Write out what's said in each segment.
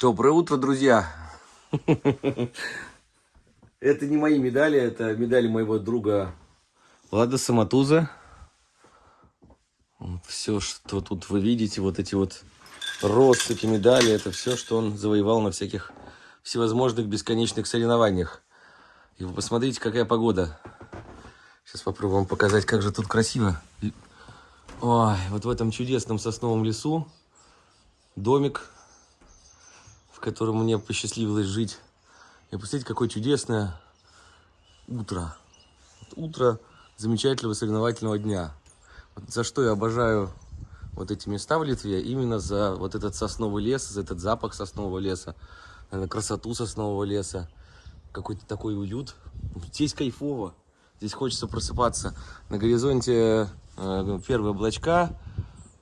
Доброе утро, друзья! Это не мои медали, это медали моего друга Влада Саматуза. Все, что тут вы видите, вот эти вот россыпи медали, это все, что он завоевал на всяких всевозможных бесконечных соревнованиях. И вы посмотрите, какая погода. Сейчас попробуем показать, как же тут красиво. Ой, вот в этом чудесном сосновом лесу домик, в котором мне посчастливилось жить. И посмотрите, какое чудесное утро. Утро замечательного соревновательного дня. За что я обожаю вот эти места в Литве, именно за вот этот сосновый лес, за этот запах соснового леса, наверное, красоту соснового леса, какой-то такой уют. Здесь кайфово, здесь хочется просыпаться. На горизонте э, первые облачка,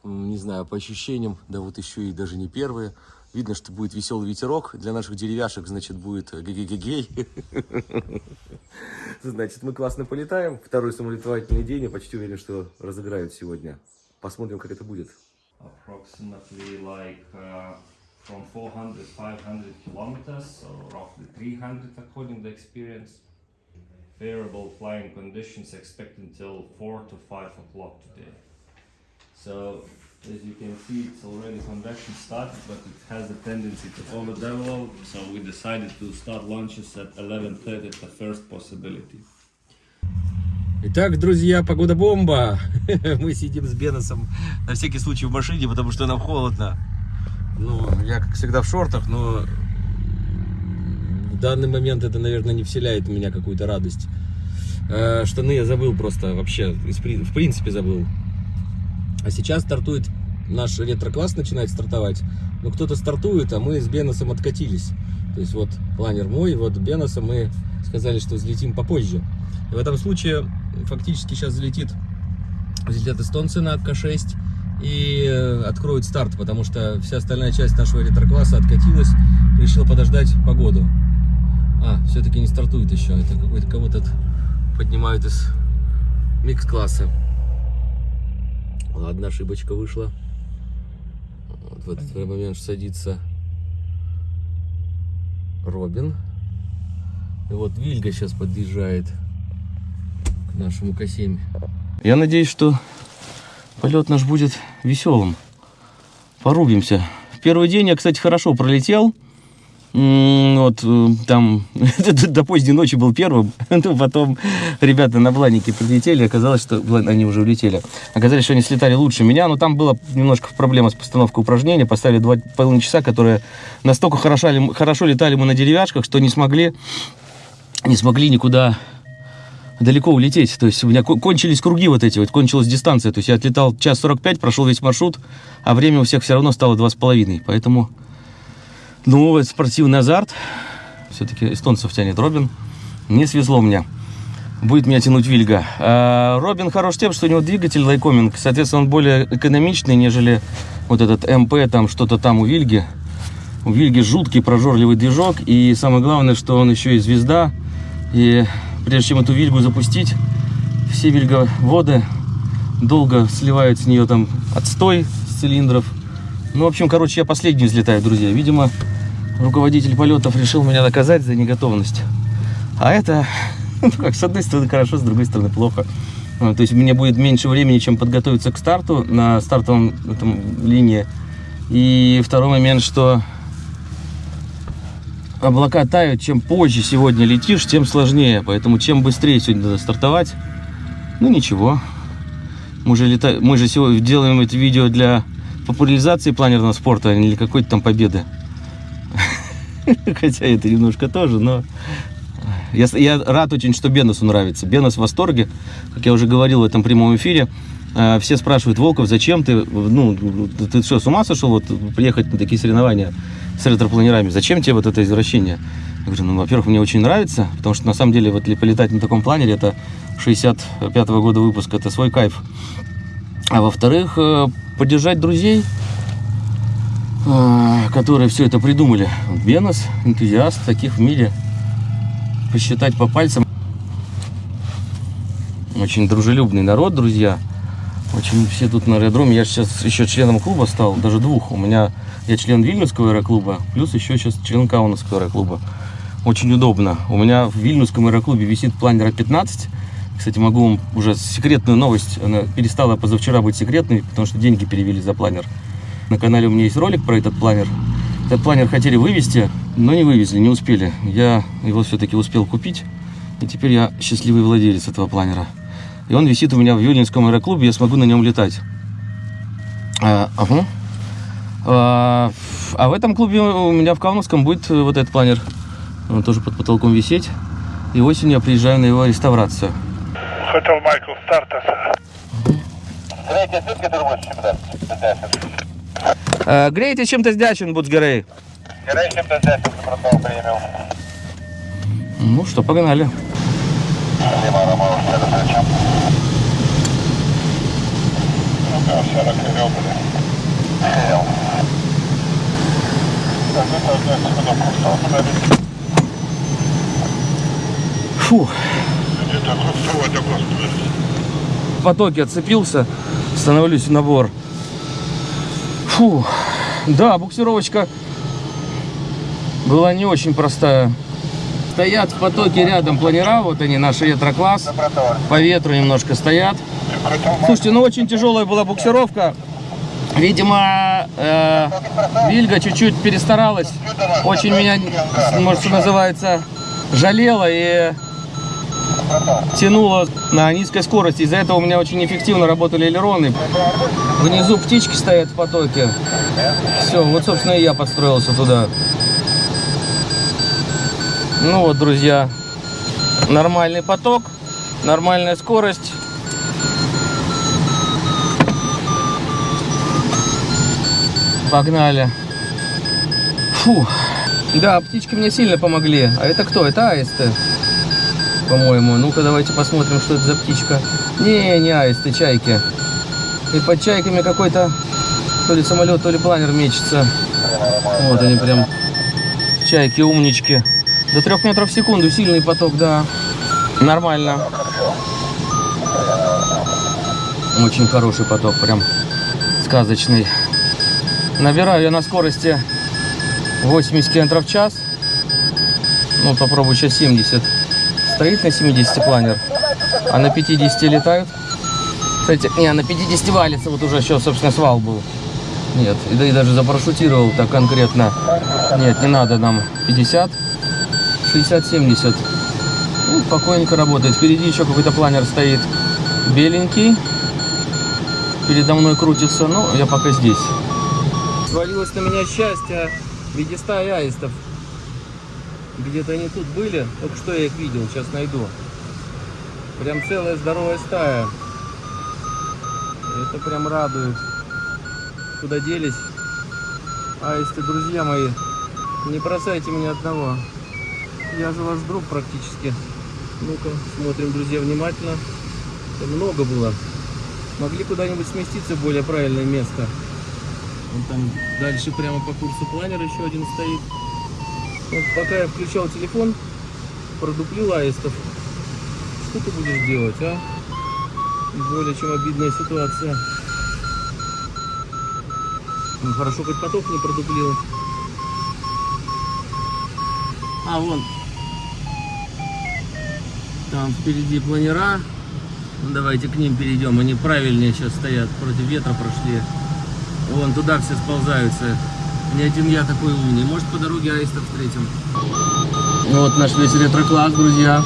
не знаю, по ощущениям, да вот еще и даже не первые. Видно, что будет веселый ветерок. Для наших деревяшек, значит, будет гей-гей-гей. Значит, мы классно полетаем. Второй самолетовательный день. Я почти уверен, что разыграют сегодня. Посмотрим, как это будет. uh, from 400 500 kilometers so roughly 300 according to experience variable flying conditions expected until 4 to 5 o'clock today so as you can see it's already convection started but it has a tendency to overdevelop so we decided to start launches at 11.30 at the first possibility Итак, друзья, погода бомба. Мы сидим с Беносом на всякий случай в машине, потому что нам холодно. Ну, я, как всегда, в шортах, но в данный момент это, наверное, не вселяет в меня какую-то радость. Э, Штаны я забыл просто вообще, в принципе забыл. А сейчас стартует наш ретро-класс, начинает стартовать. Но кто-то стартует, а мы с Беносом откатились. То есть вот планер мой, вот Беноса мы сказали, что взлетим попозже. И в этом случае фактически сейчас взлетит, взлетят эстонцы на К6 и э, откроют старт, потому что вся остальная часть нашего ретро-класса откатилась, решил подождать погоду. А, все-таки не стартует еще, это какой-то кого-то поднимают из микс-класса. Ладно, ошибочка вышла. Вот в этот момент садится Робин. И вот Вильга сейчас подъезжает к нашему К7. Я надеюсь, что полет наш будет веселым. Порубимся. В первый день я, кстати, хорошо пролетел. Вот э, там до поздней ночи был первым, потом ребята на бланике прилетели, оказалось, что они уже улетели. Оказалось, что они слетали лучше меня, но там была немножко проблема с постановкой упражнения. Поставили два половиной часа, которые настолько хорошо, хорошо летали мы на деревяшках, что не смогли, не смогли никуда далеко улететь. То есть у меня ко- кончились круги вот эти, вот кончилась дистанция. То есть я отлетал час 45, прошел весь маршрут, а время у всех все равно стало два с половиной. Поэтому, ну, спортивный азарт. Все-таки эстонцев тянет Робин. Не свезло мне. Будет меня тянуть Вильга. А Робин хорош тем, что у него двигатель лайкоминг. Соответственно, он более экономичный, нежели вот этот МП, там что-то там у Вильги. У Вильги жуткий прожорливый движок. И самое главное, что он еще и звезда. И прежде чем эту Вильгу запустить, все Вильговоды долго сливают с нее там отстой с цилиндров. Ну, в общем, короче, я последний взлетаю, друзья. Видимо, руководитель полетов решил меня наказать за неготовность. А это, ну, как, с одной стороны хорошо, с другой стороны плохо. А, То есть мне будет меньше времени, чем подготовиться к старту на стартовом этом, линии. И второй момент, что облака тают, чем позже сегодня летишь, тем сложнее. Поэтому чем быстрее сегодня надо стартовать, ну ничего. Мы же, лета... Мы же сегодня делаем это видео для популяризации планерного спорта, а не для какой-то там победы. Хотя это немножко тоже, но... Я, я рад очень, что Беносу нравится. Бенос в восторге, как я уже говорил в этом прямом эфире. Э, Все спрашивают, Волков, зачем ты, ну, ты что, с ума сошел вот, приехать на такие соревнования с ретропланерами? Зачем тебе вот это извращение? Я говорю, ну, во-первых, мне очень нравится, потому что на самом деле вот полетать на таком планере, это 65-го года выпуска, это свой кайф. А во-вторых, э, поддержать друзей, которые все это придумали. Вот Бенос, энтузиаст, таких в мире посчитать по пальцам. Очень дружелюбный народ, друзья. Очень все тут на аэродроме. Я сейчас еще членом клуба стал, даже двух. У меня я член Вильнюсского аэроклуба, плюс еще сейчас член Каунасского аэроклуба. Очень удобно. У меня в Вильнюсском аэроклубе висит планер 15. Кстати, могу вам уже секретную новость. Она перестала позавчера быть секретной, потому что деньги перевели за планер. На канале у меня есть ролик про этот планер. Этот планер хотели вывести, но не вывезли, не успели. Я его все-таки успел купить. И теперь я счастливый владелец этого планера. И он висит у меня в Юнинском аэроклубе, я смогу на нем летать. А, ага. А, а в этом клубе у меня в Каунасском будет э, вот этот планер. Он тоже под потолком висеть. И осенью я приезжаю на его реставрацию. Хотел Майкл старта. Третья сутки турбующий, да, Э, грейте чем-то сдячен, Буцгерей. Герой чем-то здесь протокол принял. Ну что, погнали. Принял. Так, это одна секунда, курсор подали. Фу, потоке отцепился, становлюсь в набор. Фу, да, буксировочка была не очень простая. Стоят в потоке рядом планера, вот они, наш ретро-класс. По ветру немножко стоят. Слушайте, ну очень тяжелая была буксировка. Видимо, э, Вильга чуть-чуть перестаралась. Очень меня, может, что называется, жалела и тянула на низкой скорости. Из-за этого у меня очень эффективно работали элероны. Внизу птички стоят в потоке. Все, вот, собственно, и я подстроился туда. Ну вот, друзья, нормальный поток, нормальная скорость. Погнали. Фу. Да, птички мне сильно помогли. А это кто? Это аисты, по-моему. Ну-ка, давайте посмотрим, что это за птичка. Не, не аисты, чайки. И под чайками какой-то то ли самолет, то ли планер мечется. Вот они прям. Чайки, умнички. До трех метров в секунду сильный поток, да. Нормально. Очень хороший поток, прям сказочный. Набираю я на скорости 80 км в час. Ну, попробую сейчас 70. Стоит на 70 планер, а на 50 летают. Кстати, не, на 50 валится, вот уже сейчас, собственно, свал был. Нет, да, и даже запарашютировал так конкретно. Нет, не надо нам 50, 60-70. Ну, спокойненько работает. Впереди еще какой-то планер стоит беленький. Передо мной крутится, но я пока здесь. Свалилось на меня счастье в виде стаи аистов. Где-то они тут были, только что я их видел, сейчас найду. Прям целая здоровая стая. Это прям радует. Куда делись? Аисты, друзья мои, не бросайте меня одного. Я же ваш друг практически. Ну-ка, смотрим, друзья, внимательно. Это много было. Могли куда-нибудь сместиться в более правильное место. Вон там дальше прямо по курсу планер еще один стоит. Вот пока я включал телефон, продуплил аистов. Что ты будешь делать, а? Более чем обидная ситуация. Ну, хорошо, хоть поток не продуплил. А, вон. Там впереди планера. Ну, давайте к ним перейдем. Они правильнее сейчас стоят. Против ветра прошли. Вон туда все сползаются. Не один я такой умный. Может по дороге аиста встретим. Ну вот наш весь ретро-класс, друзья.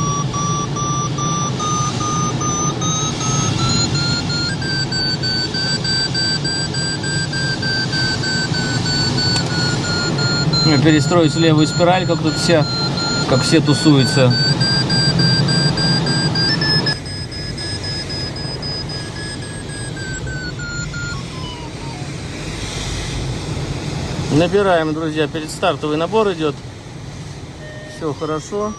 Перестроить левую спираль, как тут все, как все тусуются. Набираем, друзья, перед стартовый набор идет. Все хорошо.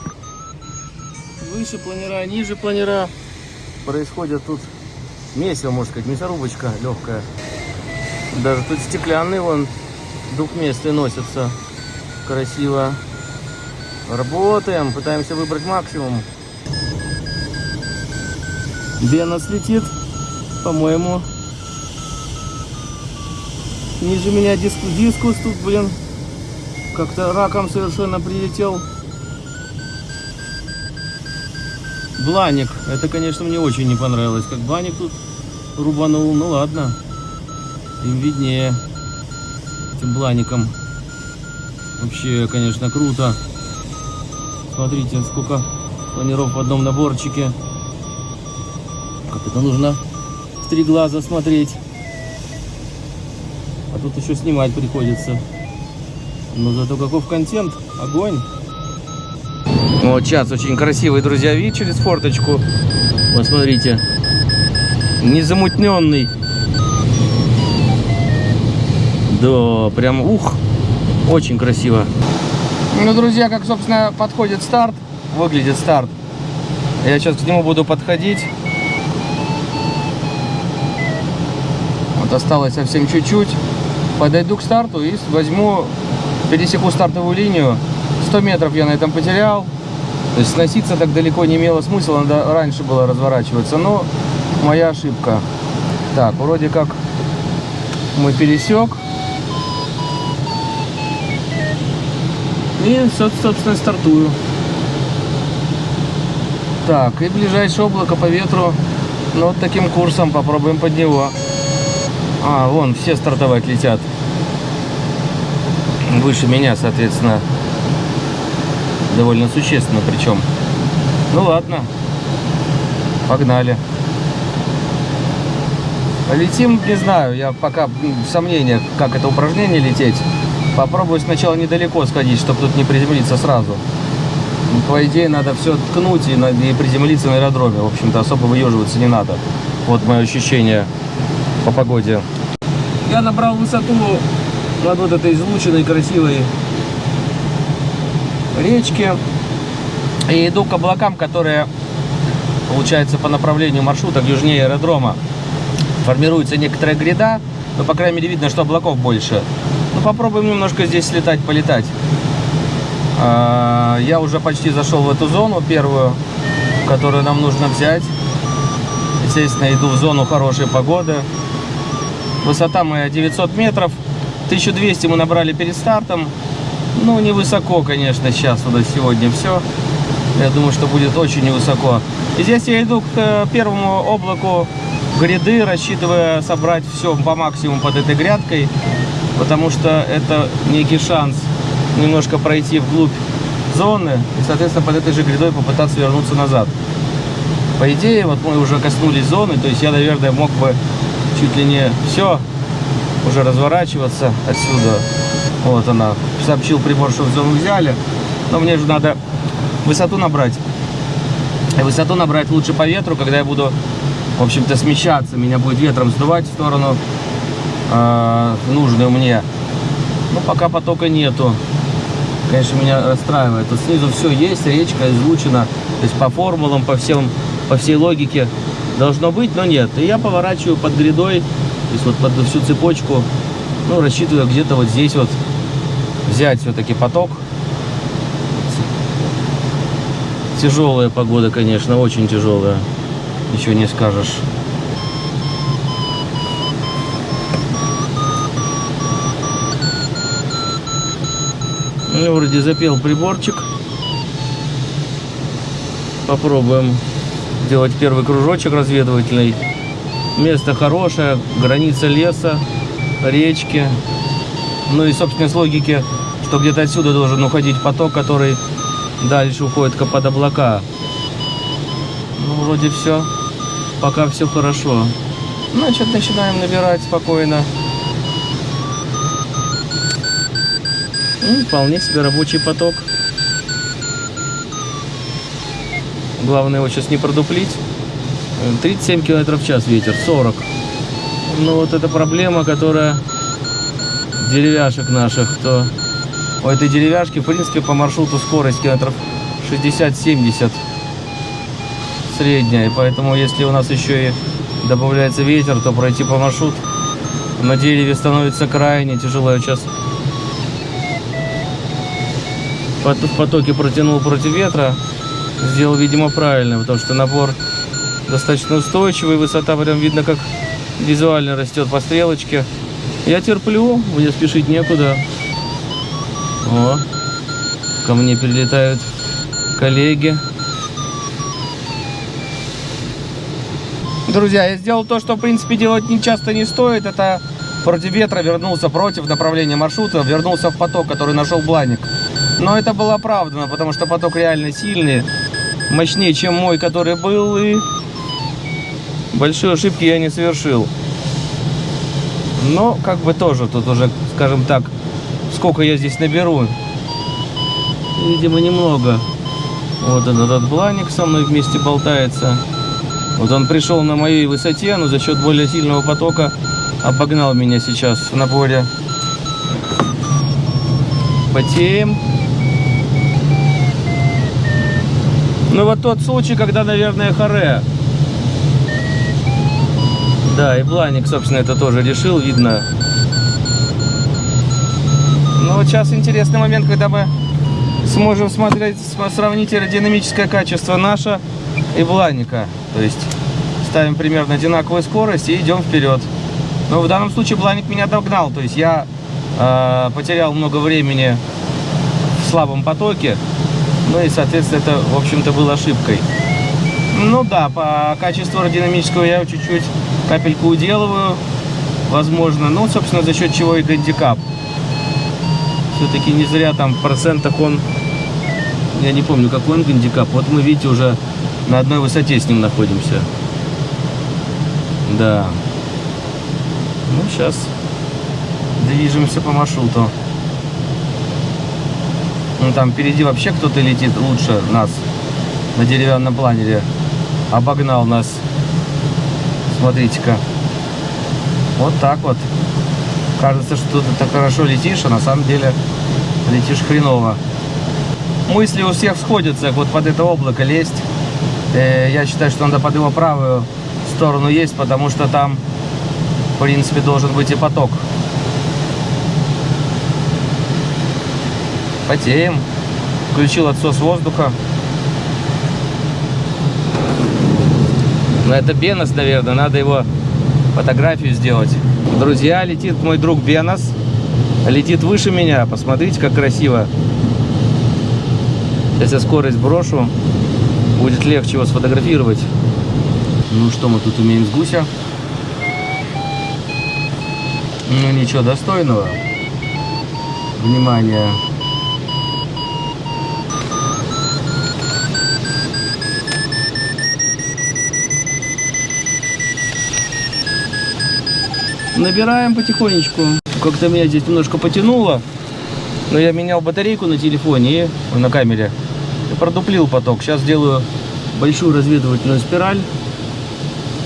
Выше планера, ниже планера. Происходит тут месиво, можно сказать, мясорубочка легкая. Даже тут стеклянный вон двухместный носится. Красиво. Работаем, пытаемся выбрать максимум. Бенос летит, по-моему, Ниже меня диск, дискус тут, блин, как-то раком совершенно прилетел. Бланик. Это, конечно, мне очень не понравилось. Как Бланик тут рубанул. Ну ладно. Им виднее. Этим Блаником. Вообще, конечно, круто. Смотрите, сколько планиров в одном наборчике. Как это нужно в три глаза смотреть. Тут еще снимать приходится. Но зато каков контент. Огонь. Вот сейчас очень красивый, друзья, вид через форточку. Посмотрите. Незамутненный. Да, прям ух. Очень красиво. Ну, друзья, как, собственно, подходит старт. Выглядит старт. Я сейчас к нему буду подходить. Вот осталось совсем чуть-чуть. Подойду к старту и возьму, пересеку стартовую линию. 100 метров я на этом потерял. То есть сноситься так далеко не имело смысла, надо раньше было разворачиваться. Но моя ошибка. Так, вроде как мы пересек. И, собственно, стартую. Так, и ближайшее облако по ветру. Ну, вот таким курсом попробуем под него. А, вон, все стартовать летят. Выше меня, соответственно. Довольно существенно причем. Ну ладно. Погнали. Летим, не знаю, я пока в сомнениях, как это упражнение лететь. Попробую сначала недалеко сходить, чтобы тут не приземлиться сразу. По идее, надо все ткнуть и, и приземлиться на аэродроме. В общем-то, особо выеживаться не надо. Вот мое ощущение по погоде. Я набрал высоту над вот этой излученной красивой речки. И иду к облакам, которые, получается, по направлению маршрута к южнее аэродрома. Формируется некоторая гряда, но, по крайней мере, видно, что облаков больше. Ну, попробуем немножко здесь слетать, полетать. А, Я уже почти зашел в эту зону первую, которую нам нужно взять. Естественно, иду в зону хорошей погоды. Высота моя 900 метров. 1200 мы набрали перед стартом. Ну, невысоко, конечно, сейчас вот сегодня все. Я думаю, что будет очень невысоко. И здесь я иду к э, первому облаку гряды, рассчитывая собрать все по максимуму под этой грядкой, потому что это некий шанс немножко пройти вглубь зоны и, соответственно, под этой же грядой попытаться вернуться назад. По идее, вот мы уже коснулись зоны, то есть я, наверное, мог бы чуть ли не все уже разворачиваться отсюда. Вот она. Сообщил прибор, что в зону взяли. Но мне же надо высоту набрать. И высоту набрать лучше по ветру, когда я буду, в общем-то, смещаться. Меня будет ветром сдувать в сторону э, нужную мне. Но пока потока нету. Конечно, меня расстраивает. Тут снизу все есть, речка излучена. То есть по формулам, по, всем, по всей логике должно быть, но нет. И я поворачиваю под грядой, то есть вот под всю цепочку. Ну, рассчитываю где-то вот здесь вот взять все-таки поток. Тяжелая погода, конечно, очень тяжелая. Ничего не скажешь. Ну, вроде запел приборчик. Попробуем сделать первый кружочек разведывательный. Место хорошее, граница леса, речки. Ну и, собственно, с логики, что где-то отсюда должен уходить поток, который дальше уходит под облака. Ну, вроде все. Пока все хорошо. Значит, начинаем набирать спокойно. Ну, вполне себе рабочий поток. Главное его сейчас не продуплить. Э, 37 километров в час ветер, 40. Ну вот это проблема, которая деревяшек наших, то у этой деревяшки, в принципе, по маршруту скорость километров 60-70 средняя. И поэтому, если у нас еще и добавляется ветер, то пройти по маршруту на дереве становится крайне тяжело. Я сейчас в потоке протянул против ветра. Сделал, видимо, правильно, потому что набор достаточно устойчивый. Высота прям видно, как визуально растет по стрелочке. Я терплю, мне спешить некуда. О, ко мне прилетают коллеги. Друзья, я сделал то, что в принципе делать не часто не стоит. Это против ветра вернулся против направления маршрута, вернулся в поток, который нашел Бланик. Но это было оправдано, потому что поток реально сильный, мощнее, чем мой, который был, и большой ошибки я не совершил. Но как бы тоже тут уже, скажем так, сколько я здесь наберу. Видимо, немного. Вот этот бланик со мной вместе болтается. Вот он пришел на моей высоте, но за счет более сильного потока обогнал меня сейчас в наборе. Потеем. Ну вот тот случай, когда, наверное, харе. Да, и Бланик, собственно, это тоже решил, видно. Ну вот сейчас интересный момент, когда мы сможем смотреть, см- сравнить аэродинамическое качество наше и Бланика. То есть ставим примерно одинаковую скорость и идем вперед. Но в данном случае Бланик меня догнал. То есть я э, потерял много времени в слабом потоке. Ну и, соответственно, это, в общем-то, было ошибкой. Ну да, по качеству аэродинамического я чуть-чуть капельку уделываю, возможно. Ну, собственно, за счет чего и гандикап. Все-таки не зря там процентах он... Я не помню, какой он гандикап. Вот мы, видите, уже на одной высоте с ним находимся. Да. Ну, сейчас движемся по маршруту. Ну, там впереди вообще кто-то летит лучше нас на деревянном планере. Обогнал нас. Смотрите-ка. Вот так вот. Кажется, что ты так хорошо летишь, а на самом деле летишь хреново. Мысли у всех сходятся, вот под это облако лезть. Э, Я считаю, что надо под его правую сторону есть, потому что там, в принципе, должен быть и поток. Потеем. Включил отсос воздуха. Но это Бенос, наверное, надо его фотографию сделать. Друзья, летит мой друг Бенос. Летит выше меня. Посмотрите, как красиво. Сейчас я скорость брошу. Будет легче его сфотографировать. Ну, что мы тут имеем с гуся? Ну, ничего достойного. Внимание. Набираем потихонечку. Как-то меня здесь немножко потянуло. Но я менял батарейку на телефоне и на камере. Продуплил поток. Сейчас сделаю большую разведывательную спираль.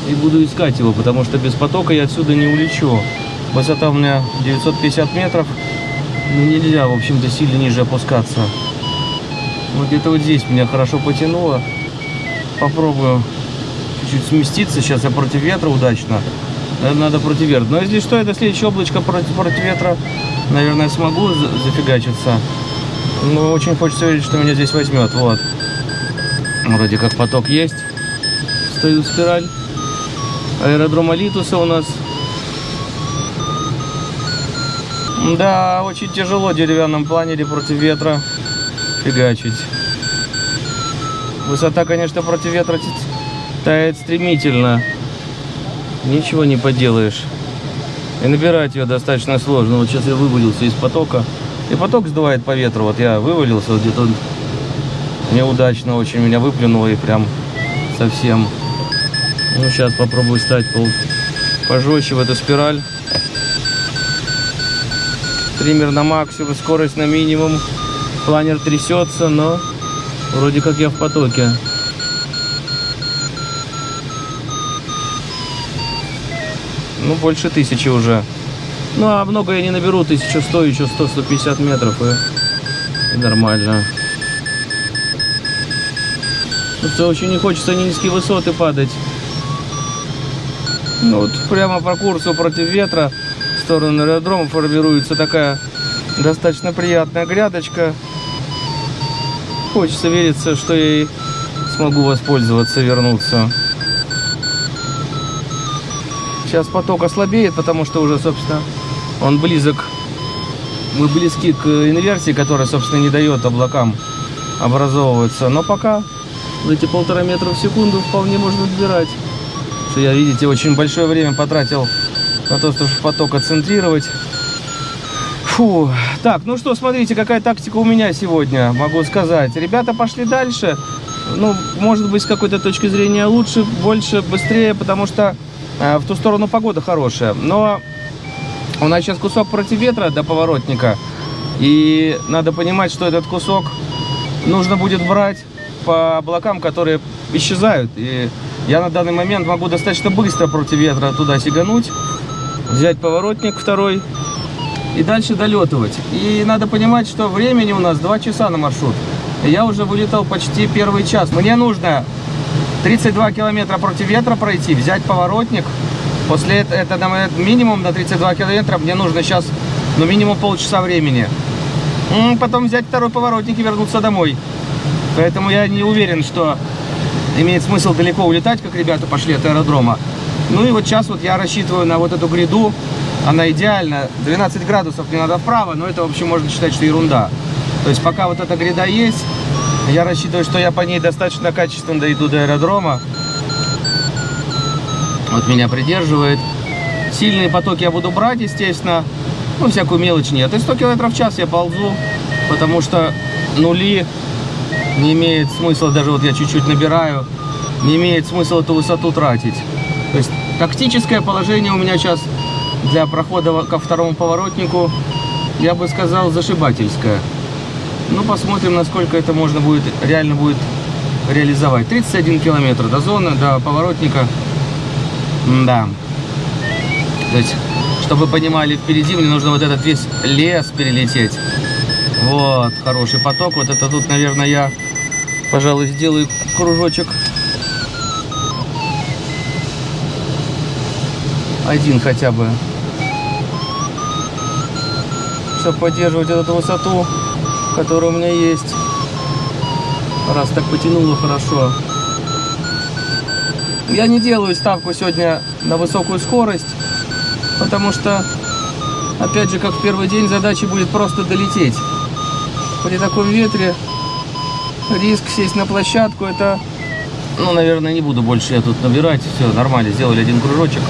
И буду искать его, потому что без потока я отсюда не улечу. Высота у меня 950 метров. Ну, нельзя, в общем-то, сильно ниже опускаться. Вот где-то вот здесь меня хорошо потянуло. Попробую чуть-чуть сместиться. Сейчас я против ветра удачно. Наверное, надо против ветра. Но если что, это следующее облачко против, против ветра. Наверное, смогу за- зафигачиться. Но очень хочется верить, что меня здесь возьмет. Вот. Вроде как поток есть. Стою спираль. Аэродром Алитуса у нас. Да, очень тяжело деревянном планере против ветра фигачить. Высота, конечно, против ветра тает стремительно. Ничего не поделаешь. И набирать ее достаточно сложно. Вот сейчас я вывалился из потока. И поток сдувает по ветру. Вот я вывалился, вот где-то неудачно очень меня выплюнуло и прям совсем. Ну, сейчас попробую стать пол пожестче в эту спираль. Триммер на максимум, скорость на минимум. Планер трясется, но вроде как я в потоке. Ну, больше тысячи уже. Ну, а много я не наберу, 1100, еще 100-150 метров, и, и нормально. Просто очень не хочется на низкие высоты падать. Ну, вот прямо по курсу против ветра в сторону аэродрома формируется такая достаточно приятная грядочка. Хочется вериться, что я и смогу воспользоваться, вернуться. Сейчас поток ослабеет, потому что уже, собственно, Он близок. Мы близки к инверсии, которая, собственно, не дает облакам образовываться. Но пока эти полтора метра в секунду вполне можно отбирать. Что я, видите, очень большое время потратил на то, чтобы поток отцентрировать. Фу. Так, ну что, смотрите, какая тактика у меня сегодня, могу сказать. Ребята пошли дальше. Ну, может быть, с какой-то точки зрения лучше, больше, быстрее, потому что в ту сторону погода хорошая. Но у нас сейчас кусок против ветра до поворотника. И надо понимать, что этот кусок нужно будет брать по облакам, которые исчезают. И я на данный момент могу достаточно быстро против ветра туда сигануть, взять поворотник второй и дальше долетывать. И надо понимать, что времени у нас 2 часа на маршрут. Я уже вылетал почти первый час. Мне нужно 32 километра против ветра пройти, взять поворотник. После этого, это на минимум на 32 километра, мне нужно сейчас, ну, минимум полчаса времени. Потом взять второй поворотник и вернуться домой. Поэтому я не уверен, что имеет смысл далеко улетать, как ребята пошли от аэродрома. Ну и вот сейчас вот я рассчитываю на вот эту гряду. Она идеальна. 12 градусов мне надо вправо, но это вообще можно считать, что ерунда. То есть пока вот эта гряда есть, я рассчитываю, что я по ней достаточно качественно дойду до аэродрома. Вот меня придерживает. Сильные потоки я буду брать, естественно. Ну, всякую мелочь нет. И 100 км в час я ползу, потому что нули не имеет смысла, даже вот я чуть-чуть набираю, не имеет смысла эту высоту тратить. То есть тактическое положение у меня сейчас для прохода ко второму поворотнику, я бы сказал, зашибательское. Ну, посмотрим, насколько это можно будет, реально будет реализовать. 31 километр до зоны, до поворотника. Да. То есть, чтобы вы понимали, впереди мне нужно вот этот весь лес перелететь. Вот, хороший поток. Вот это тут, наверное, я, пожалуй, сделаю кружочек. Один хотя бы. Чтобы поддерживать эту высоту, которая у меня есть. Раз так потянуло хорошо. Я не делаю ставку сегодня на высокую скорость, потому что, опять же, как в первый день, задача будет просто долететь. При таком ветре риск сесть на площадку, это, ну, наверное, не буду больше я тут набирать. Все, нормально, сделали один кружочек.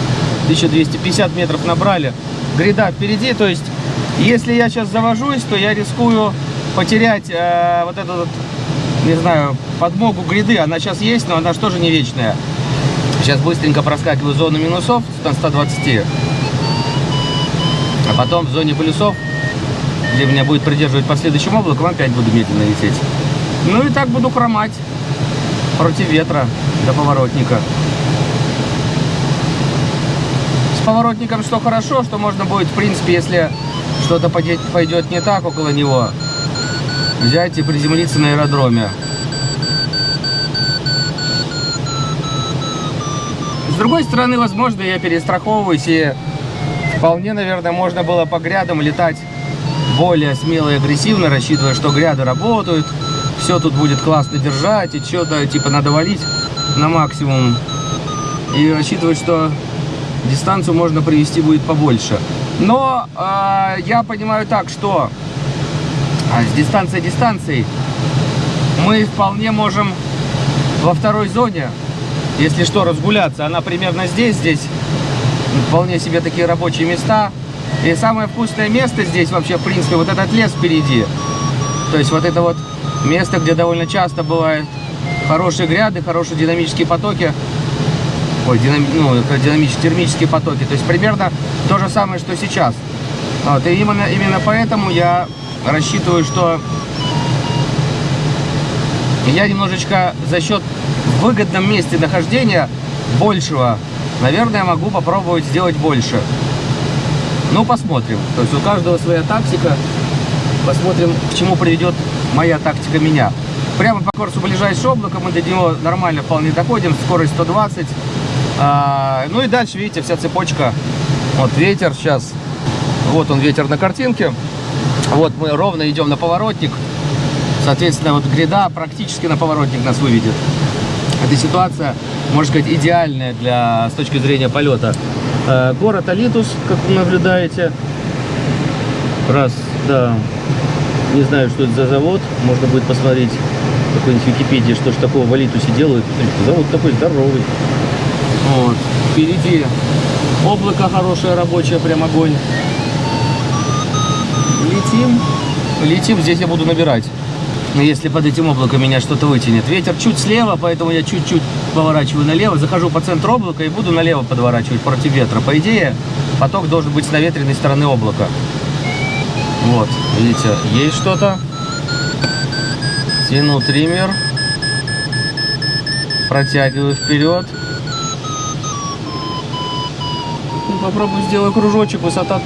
1250 метров набрали. Гряда впереди, то есть, если я сейчас завожусь, то я рискую потерять э, вот эту, вот, не знаю, подмогу гряды. Она сейчас есть, но она же тоже не вечная. Сейчас быстренько проскакиваю зону минусов на 120. А потом в зоне плюсов, где меня будет придерживать по следующим облакам, опять буду медленно лететь. Ну и так буду хромать против ветра до поворотника. С поворотником что хорошо, что можно будет, в принципе, если что-то пойдет не так около него, взять и приземлиться на аэродроме. С другой стороны, возможно, я перестраховываюсь и вполне, наверное, можно было по грядам летать более смело и агрессивно, рассчитывая, что гряды работают, все тут будет классно держать, и что-то типа надо валить на максимум. И рассчитывать, что дистанцию можно привести будет побольше. Но э, я понимаю так, что а, с дистанцией дистанцией мы вполне можем во второй зоне, если что, разгуляться. Она примерно здесь, здесь вполне себе такие рабочие места. И самое вкусное место здесь вообще, в принципе, вот этот лес впереди. То есть вот это вот место, где довольно часто бывают хорошие гряды, хорошие динамические потоки. Ой, динам... ну, динамические, термические потоки. То есть примерно то же самое, что сейчас. Вот, и именно, именно поэтому я рассчитываю, что я немножечко за счет выгодном месте нахождения большего, наверное, могу попробовать сделать больше. Ну, посмотрим. То есть у каждого своя тактика. Посмотрим, к чему приведет моя тактика меня. Прямо по курсу ближайшего облака мы до него нормально вполне доходим. Скорость 120. А, ну и дальше, видите, вся цепочка. Вот ветер сейчас. Вот он ветер на картинке. Вот мы ровно идем на поворотник. Соответственно, вот гряда практически на поворотник нас выведет. Эта ситуация, можно сказать, идеальная для, с точки зрения полета. Э, Город Алитус, как вы наблюдаете. Раз, да. Не знаю, что это за завод. Можно будет посмотреть в какой-нибудь Википедии, что ж такого в Алитусе делают. Завод такой здоровый. Вот. Впереди облако хорошее, рабочее, прям огонь. Летим. Летим, здесь я буду набирать. Если под этим облаком меня что-то вытянет. Ветер чуть слева, поэтому я чуть-чуть поворачиваю налево. Захожу по центру облака и буду налево подворачивать против ветра. По идее, поток должен быть с наветренной стороны облака. Вот, видите, есть что-то. Тяну триммер. Протягиваю вперед. Ну, попробую сделаю кружочек. Высота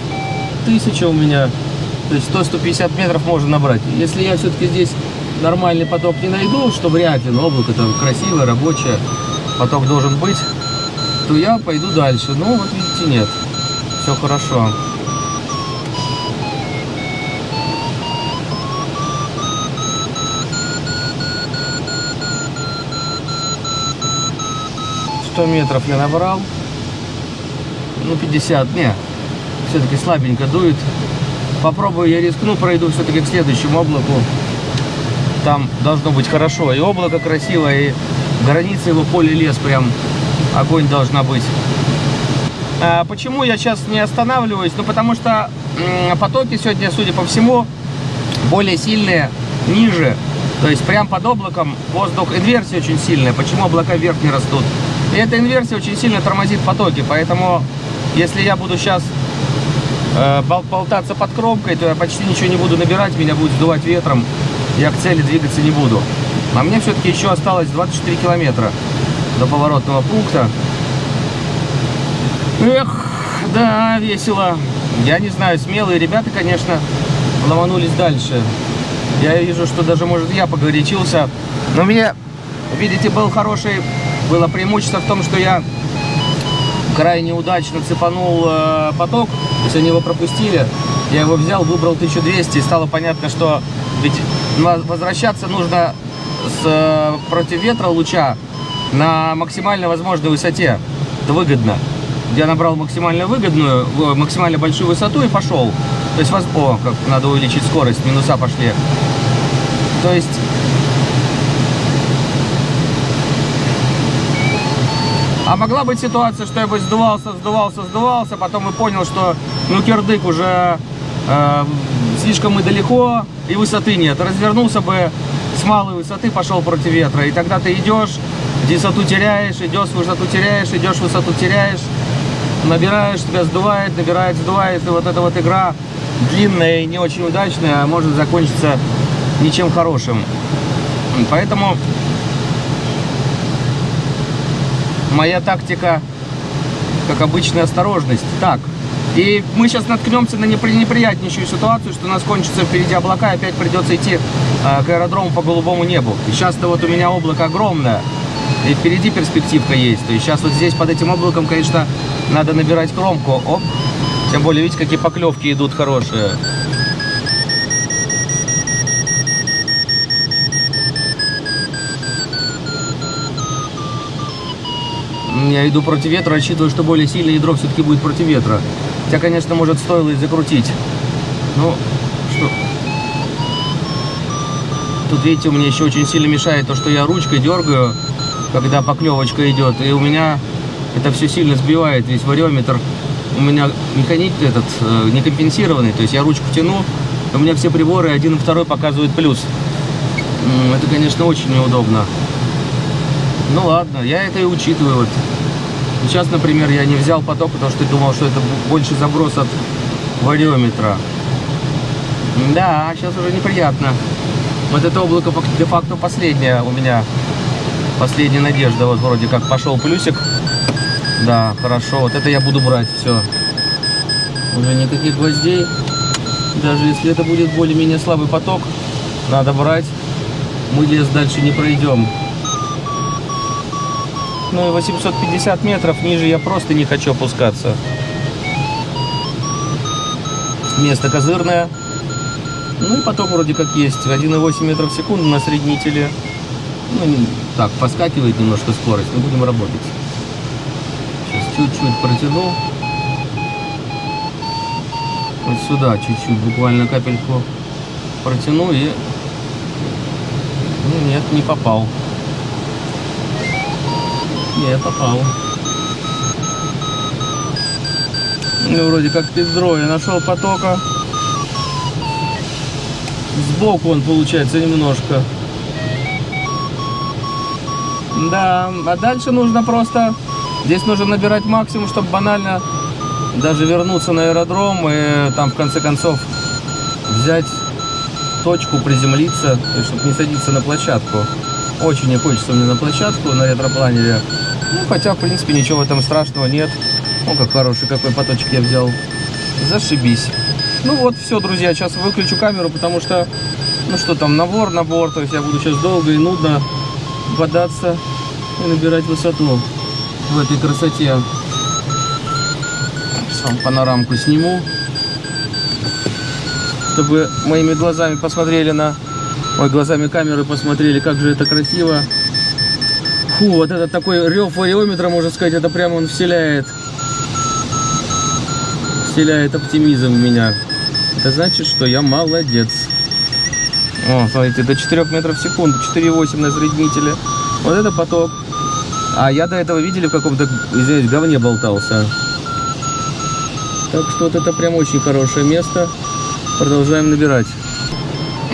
1000 у меня. То есть 100-150 метров можно набрать. Если я все-таки здесь нормальный поток не найду, что вряд ли, но облако там красивое, рабочее, поток должен быть, то я пойду дальше. Ну, вот видите, нет. Все хорошо. Сто метров я набрал. Ну, 50, не. Все-таки слабенько дует. Попробую, я рискну, пройду все-таки к следующему облаку. Там должно быть хорошо. И облако красивое, и граница его поле лес прям огонь должна быть. А почему я сейчас не останавливаюсь? Ну, потому что потоки сегодня, судя по всему, более сильные, ниже. То есть прям под облаком воздух, инверсия очень сильная. Почему облака вверх не растут? И эта инверсия очень сильно тормозит потоки. Поэтому, если я буду сейчас э, бол- болтаться под кромкой, то я почти ничего не буду набирать, меня будет сдувать ветром, я к цели двигаться не буду. А мне все-таки еще осталось 24 километра до поворотного пункта. Эх, да, весело. Я не знаю, смелые ребята, конечно, ломанулись дальше. Я вижу, что даже, может, я погорячился. Но меня, видите, был хороший, было преимущество в том, что я крайне удачно цепанул э, поток, то есть они его пропустили, я его взял, выбрал 1200, и стало понятно, что ведь возвращаться нужно с, э, против ветра луча на максимально возможной высоте, это выгодно. Я набрал максимально выгодную, максимально большую высоту и пошел. То есть, воз- о, как надо увеличить скорость, минуса пошли. То есть А могла быть ситуация, что я бы сдувался, сдувался, сдувался, потом и понял, что ну кирдык уже э, слишком мы далеко и высоты нет. Развернулся бы с малой высоты, пошел против ветра. И тогда ты идешь, высоту теряешь, идешь, высоту теряешь, идешь, высоту теряешь, набираешь, тебя сдувает, набирает, сдувает. И вот эта вот игра длинная и не очень удачная, может закончиться ничем хорошим. Поэтому моя тактика, как обычная осторожность. Так, и мы сейчас наткнемся на непри- неприятнейшую ситуацию, что у нас кончатся впереди облака, и опять придется идти э, к аэродрому по голубому небу. И сейчас-то вот у меня облако огромное, и впереди перспективка есть. То есть сейчас вот здесь под этим облаком, конечно, надо набирать кромку. Оп. Тем более, видите, какие поклевки идут хорошие. Я иду против ветра, рассчитываю, что более сильное ядро все-таки будет против ветра. Хотя, конечно, может стоило и закрутить. Ну, что... Тут, видите, меня еще очень сильно мешает то, что я ручкой дергаю, когда поклевочка идет. И у меня это все сильно сбивает, весь вариометр. У меня механик этот э, не то есть я ручку тяну, у меня все приборы, один и второй показывают плюс. Это, конечно, очень неудобно. Ну ладно, я это и учитываю. Вот. Сейчас, например, я не взял поток, потому что думал, что это больше заброс от вариометра. Да, сейчас уже неприятно. Вот это облако фак- де-факто последнее у меня. Последняя надежда. Вот вроде как пошел плюсик. Да, хорошо. Вот это я буду брать. Все. Уже никаких гвоздей. Даже если это будет более-менее слабый поток, надо брать. Мы лес дальше не пройдем. Ну и 850 метров ниже я просто не хочу опускаться. Место козырное. Ну и поток вроде как есть. 1,8 метров в секунду на среднителе. Ну, не- так, поскакивает немножко скорость, но будем работать. Сейчас чуть-чуть протяну. Вот сюда чуть-чуть, буквально капельку протяну и... Ну, Нет, не попал. Не, попал. Ну, вроде как пиздро. Я нашел потока. Сбоку он получается немножко. Да, а дальше нужно просто... Здесь нужно набирать максимум, чтобы банально даже вернуться на аэродром и там в конце концов взять точку, приземлиться, чтобы не садиться на площадку. Очень не хочется мне на площадку на ретропланере. Ну, хотя, в принципе, ничего в этом страшного нет. О, как хороший какой поточек я взял. Зашибись. Ну вот, все, друзья, сейчас выключу камеру, потому что, ну что там, набор, набор, то есть я буду сейчас долго и нудно бодаться и набирать высоту в этой красоте. Сейчас вам панорамку сниму, чтобы моими глазами посмотрели на... Ой, глазами камеры посмотрели, как же это красиво. Фу, вот этот такой рев вариометра, можно сказать, это прямо он вселяет. Вселяет оптимизм в меня. Это значит, что я молодец. О, смотрите, до 4 метров в секунду, 4,8 на среднителе. Вот это поток. А я до этого, видели, в каком-то, извиняюсь, говне болтался. Так что вот это прям очень хорошее место. Продолжаем набирать.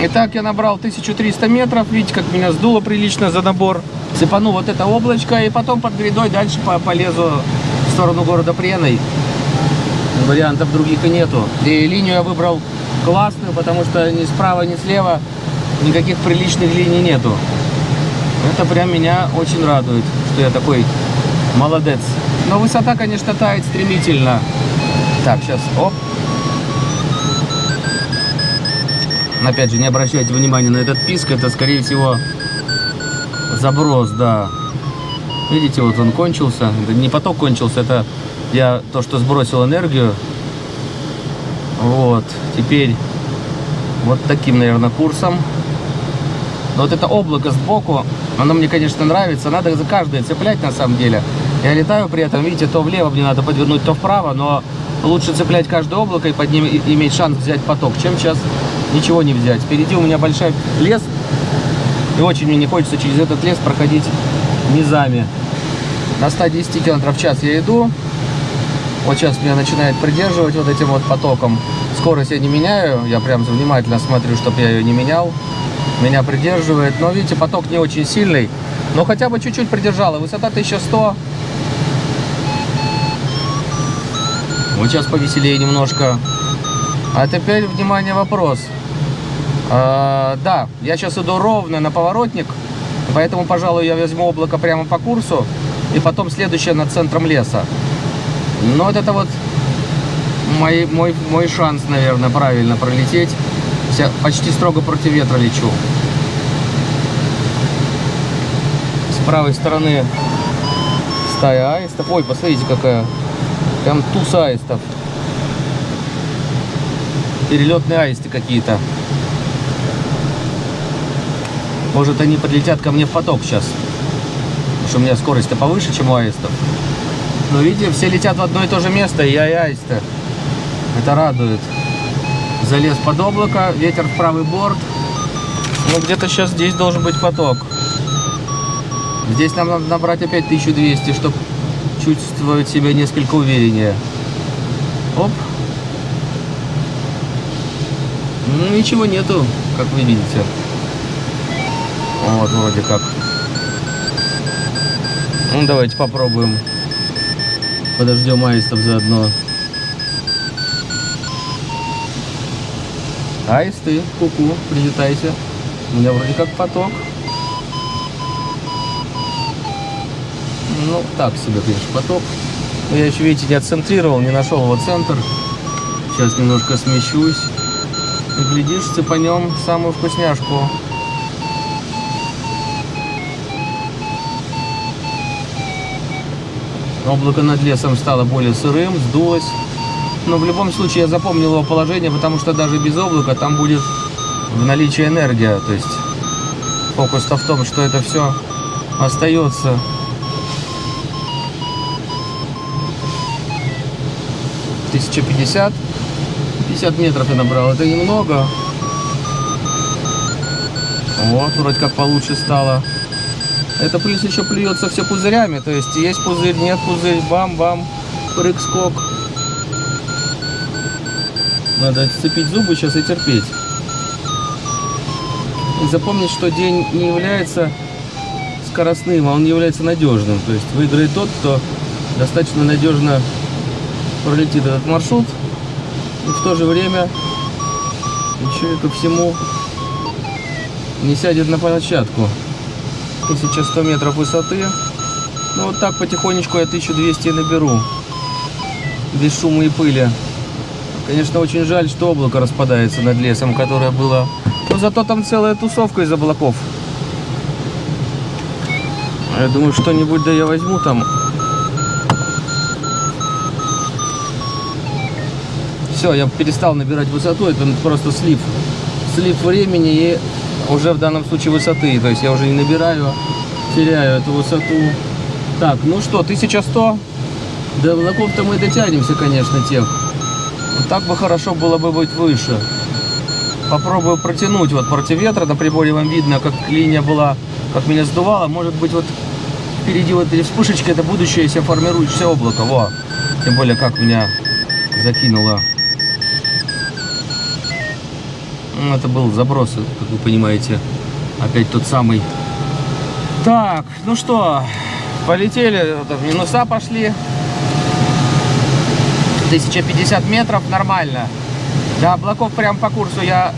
Итак, я набрал 1300 метров. Видите, как меня сдуло прилично за набор. Сыпану вот это облачко и потом под грядой дальше по- полезу в сторону города Преной. Вариантов других и нету. И линию я выбрал классную, потому что ни справа, ни слева никаких приличных линий нету. Это прям меня очень радует, что я такой молодец. Но высота, конечно, тает стремительно. Так, сейчас, оп. Опять же, не обращайте внимания на этот писк, это, скорее всего, заброс, да. Видите, вот он кончился. Это не поток кончился, это я то, что сбросил энергию. Вот, теперь вот таким, наверное, курсом. Вот это облако сбоку, оно мне, конечно, нравится. Надо за каждое цеплять, на самом деле. Я летаю при этом, видите, то влево мне надо подвернуть, то вправо, но лучше цеплять каждое облако и под ним иметь шанс взять поток, чем сейчас ничего не взять. Впереди у меня большой лес, и очень мне не хочется через этот лес проходить низами. На 110 км в час я иду. Вот сейчас меня начинает придерживать вот этим вот потоком. Скорость я не меняю, я прям внимательно смотрю, чтобы я ее не менял. Меня придерживает. Но видите, поток не очень сильный. Но хотя бы чуть-чуть придержала. Высота 1100. Вот сейчас повеселее немножко. А теперь, внимание, вопрос. А, да, я сейчас иду ровно на поворотник, поэтому, пожалуй, я возьму облако прямо по курсу, и потом следующее над центром леса. Но вот это вот мой, мой, мой шанс, наверное, правильно пролететь. Я почти строго против ветра лечу. С правой стороны стая аистов. Ой, посмотрите, какая. Прям туз аистов. Перелетные аисты какие-то. Может, они подлетят ко мне в поток сейчас. Потому что у меня скорость-то повыше, чем у аистов. Но видите, все летят в одно и то же место, и я и аисты. Это радует. Залез под облако, ветер в правый борт. Ну, где-то сейчас здесь должен быть поток. Здесь нам надо набрать опять 1200, чтобы чувствовать себя несколько увереннее. Оп. Ну, ничего нету, как вы видите. Вот, вроде как. Ну, давайте попробуем. Подождем аистов заодно. Аисты, куку, прилетайте. У меня вроде как поток. Ну, так себе, конечно, поток. Но я еще, видите, не отцентрировал, не нашел его центр. Сейчас немножко смещусь. И глядишь, цепанем самую вкусняшку. Облако над лесом стало более сырым, сдулось. Но в любом случае я запомнил его положение, потому что даже без облака там будет в наличии энергия. То есть фокус-то в том, что это все остается. Тысяча пятьдесят. 50 метров я набрал, это немного. Вот, вроде как получше стало. Это плюс еще плюется все пузырями, то есть есть пузырь, нет пузырь, бам-бам, прыг-скок. Надо сцепить зубы сейчас и терпеть. И запомнить, что день не является скоростным, а он является надежным. То есть выиграет тот, кто достаточно надежно пролетит этот маршрут и в то же время еще и ко всему не сядет на площадку. 1100 метров высоты. Ну вот так потихонечку я 1200 наберу. Без шума и пыли. Конечно, очень жаль, что облако распадается над лесом, которое было. Но зато там целая тусовка из облаков. Я думаю, что-нибудь да я возьму там. Все, я перестал набирать высоту, это просто слив. Слив времени и уже в данном случае высоты. То есть я уже не набираю, теряю эту высоту. Так, ну что, 1100. До облаков-то мы дотянемся, конечно, тех. Вот так бы хорошо было бы быть выше. Попробую протянуть вот против ветра. На приборе вам видно, как линия была, как меня сдувало. Может быть, вот впереди вот эти вспышечки, это будущееся формирующееся облако. Во. Тем более, как меня закинуло. Ну, Это был заброс, как вы понимаете. Опять тот самый. Так, ну что, полетели, в минуса пошли. 1050 метров, нормально. До облаков прям по курсу я...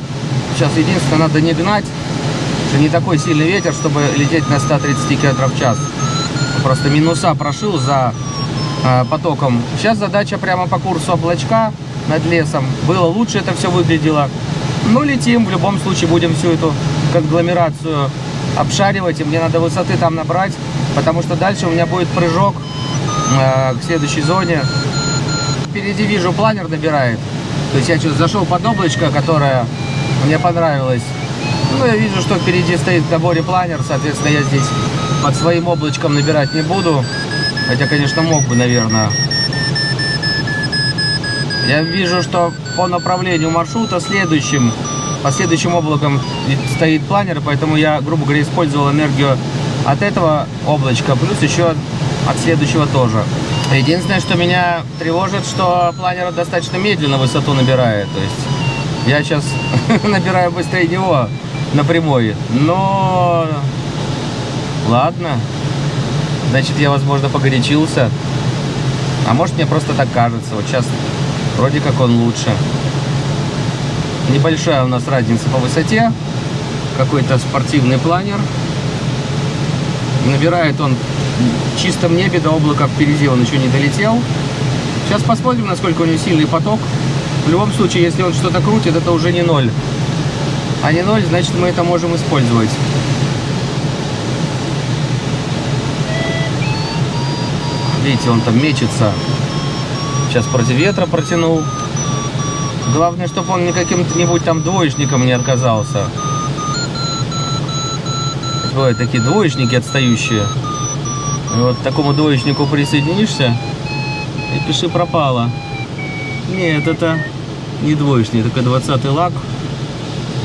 Сейчас единственное, надо не гнать. Что не такой сильный ветер, чтобы лететь на 130 км в час. Просто минуса прошил за э, потоком. Сейчас задача прямо по курсу облачка над лесом. Было лучше это все выглядело. Ну, летим. В любом случае будем всю эту конгломерацию обшаривать. И мне надо высоты там набрать. Потому что дальше у меня будет прыжок э, к следующей зоне. Впереди вижу, планер набирает. То есть я что зашел под облачко, которое мне понравилось. Ну, я вижу, что впереди стоит в наборе планер. Соответственно, я здесь под своим облачком набирать не буду. Хотя, конечно, мог бы, наверное. Я вижу, что по направлению маршрута следующим, по следующим облакам стоит планер, поэтому я, грубо говоря, использовал энергию от этого облачка, плюс еще от следующего тоже. Единственное, что меня тревожит, что планер достаточно медленно высоту набирает. То есть я сейчас набираю быстрее него на прямой. Но ладно. Значит, я, возможно, погорячился. А может, мне просто так кажется. Вот сейчас вроде как он лучше. Небольшая у нас разница по высоте. Какой-то спортивный планер. Набирает он в чистом небе до облака впереди он еще не долетел. Сейчас посмотрим, насколько у него сильный поток. В любом случае, если он что-то крутит, это уже не ноль. А не ноль, значит мы это можем использовать. Видите, он там мечется. Сейчас против ветра протянул. Главное, чтобы он не каким-нибудь там двоечником не отказался. Бывают такие двоечники отстающие. И вот такому двоечнику присоединишься и пиши пропало. Нет, это не двоечник, только 20 лак.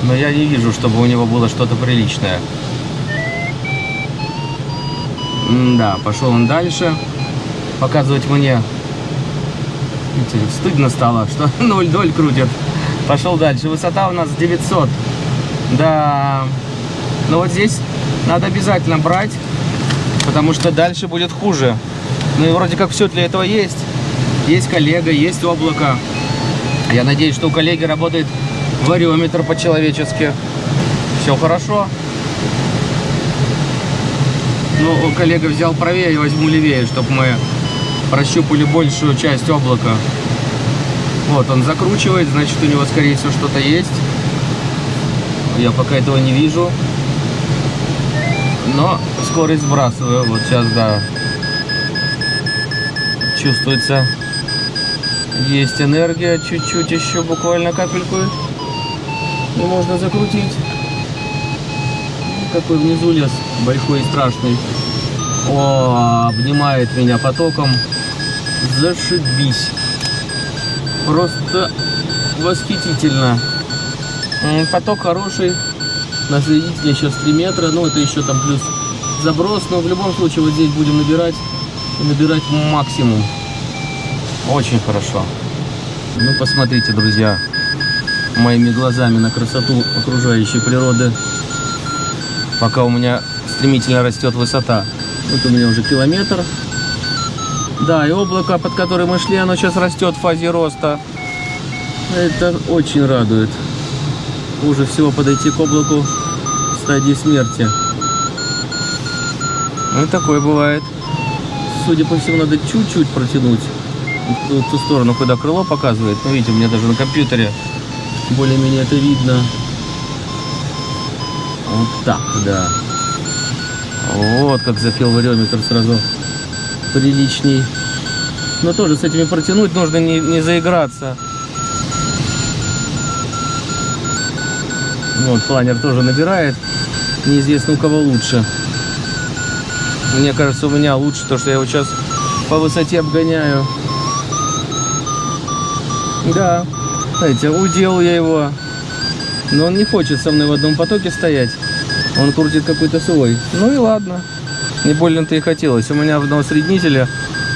Но я не вижу, чтобы у него было что-то приличное. да, пошел он дальше. Показывать мне Видите, стыдно стало, что 0-0 крутят. Пошел дальше. Высота у нас 900. Да. Но вот здесь надо обязательно брать, потому что дальше будет хуже. Ну и вроде как все для этого есть. Есть коллега, есть облако. Я надеюсь, что у коллеги работает вариометр по-человечески. Все хорошо. Ну, коллега взял правее, возьму левее, чтобы мы прощупали большую часть облака. Вот, он закручивает, значит, у него, скорее всего, что-то есть. Я пока этого не вижу. Но скорость сбрасываю. Вот сейчас, да, чувствуется. Есть энергия, чуть-чуть еще, буквально капельку. И можно закрутить. Какой внизу лес, большой и страшный. О, обнимает меня потоком. Зашибись. Просто восхитительно. М, Поток хороший. На свидетеле сейчас 3 метра. Ну, это еще там плюс заброс. Но в любом случае вот здесь будем набирать. Набирать максимум. Очень хорошо. Ну, посмотрите, друзья, моими глазами на красоту окружающей природы. Пока у меня стремительно растет высота. Вот у меня уже километр. Да, и облако, под которым мы шли, оно сейчас растет в фазе роста. Это очень радует. Хуже всего подойти к облаку в стадии смерти. Ну такое бывает. Судя по всему, надо чуть-чуть протянуть в ту сторону, куда крыло показывает. Ну, видите, у меня даже на компьютере более-менее это видно. Вот так, да. Вот как запел вариометр сразу приличней. Но тоже с этими протянуть нужно не, не заиграться. Вот, планер тоже набирает. Неизвестно у кого лучше. Мне кажется, у меня лучше то, что я его сейчас по высоте обгоняю. Да, знаете, удел я его. Но он не хочет со мной в одном потоке стоять. Он крутит какой-то свой. Ну и ладно. Не больно-то и хотелось. У меня на усреднителе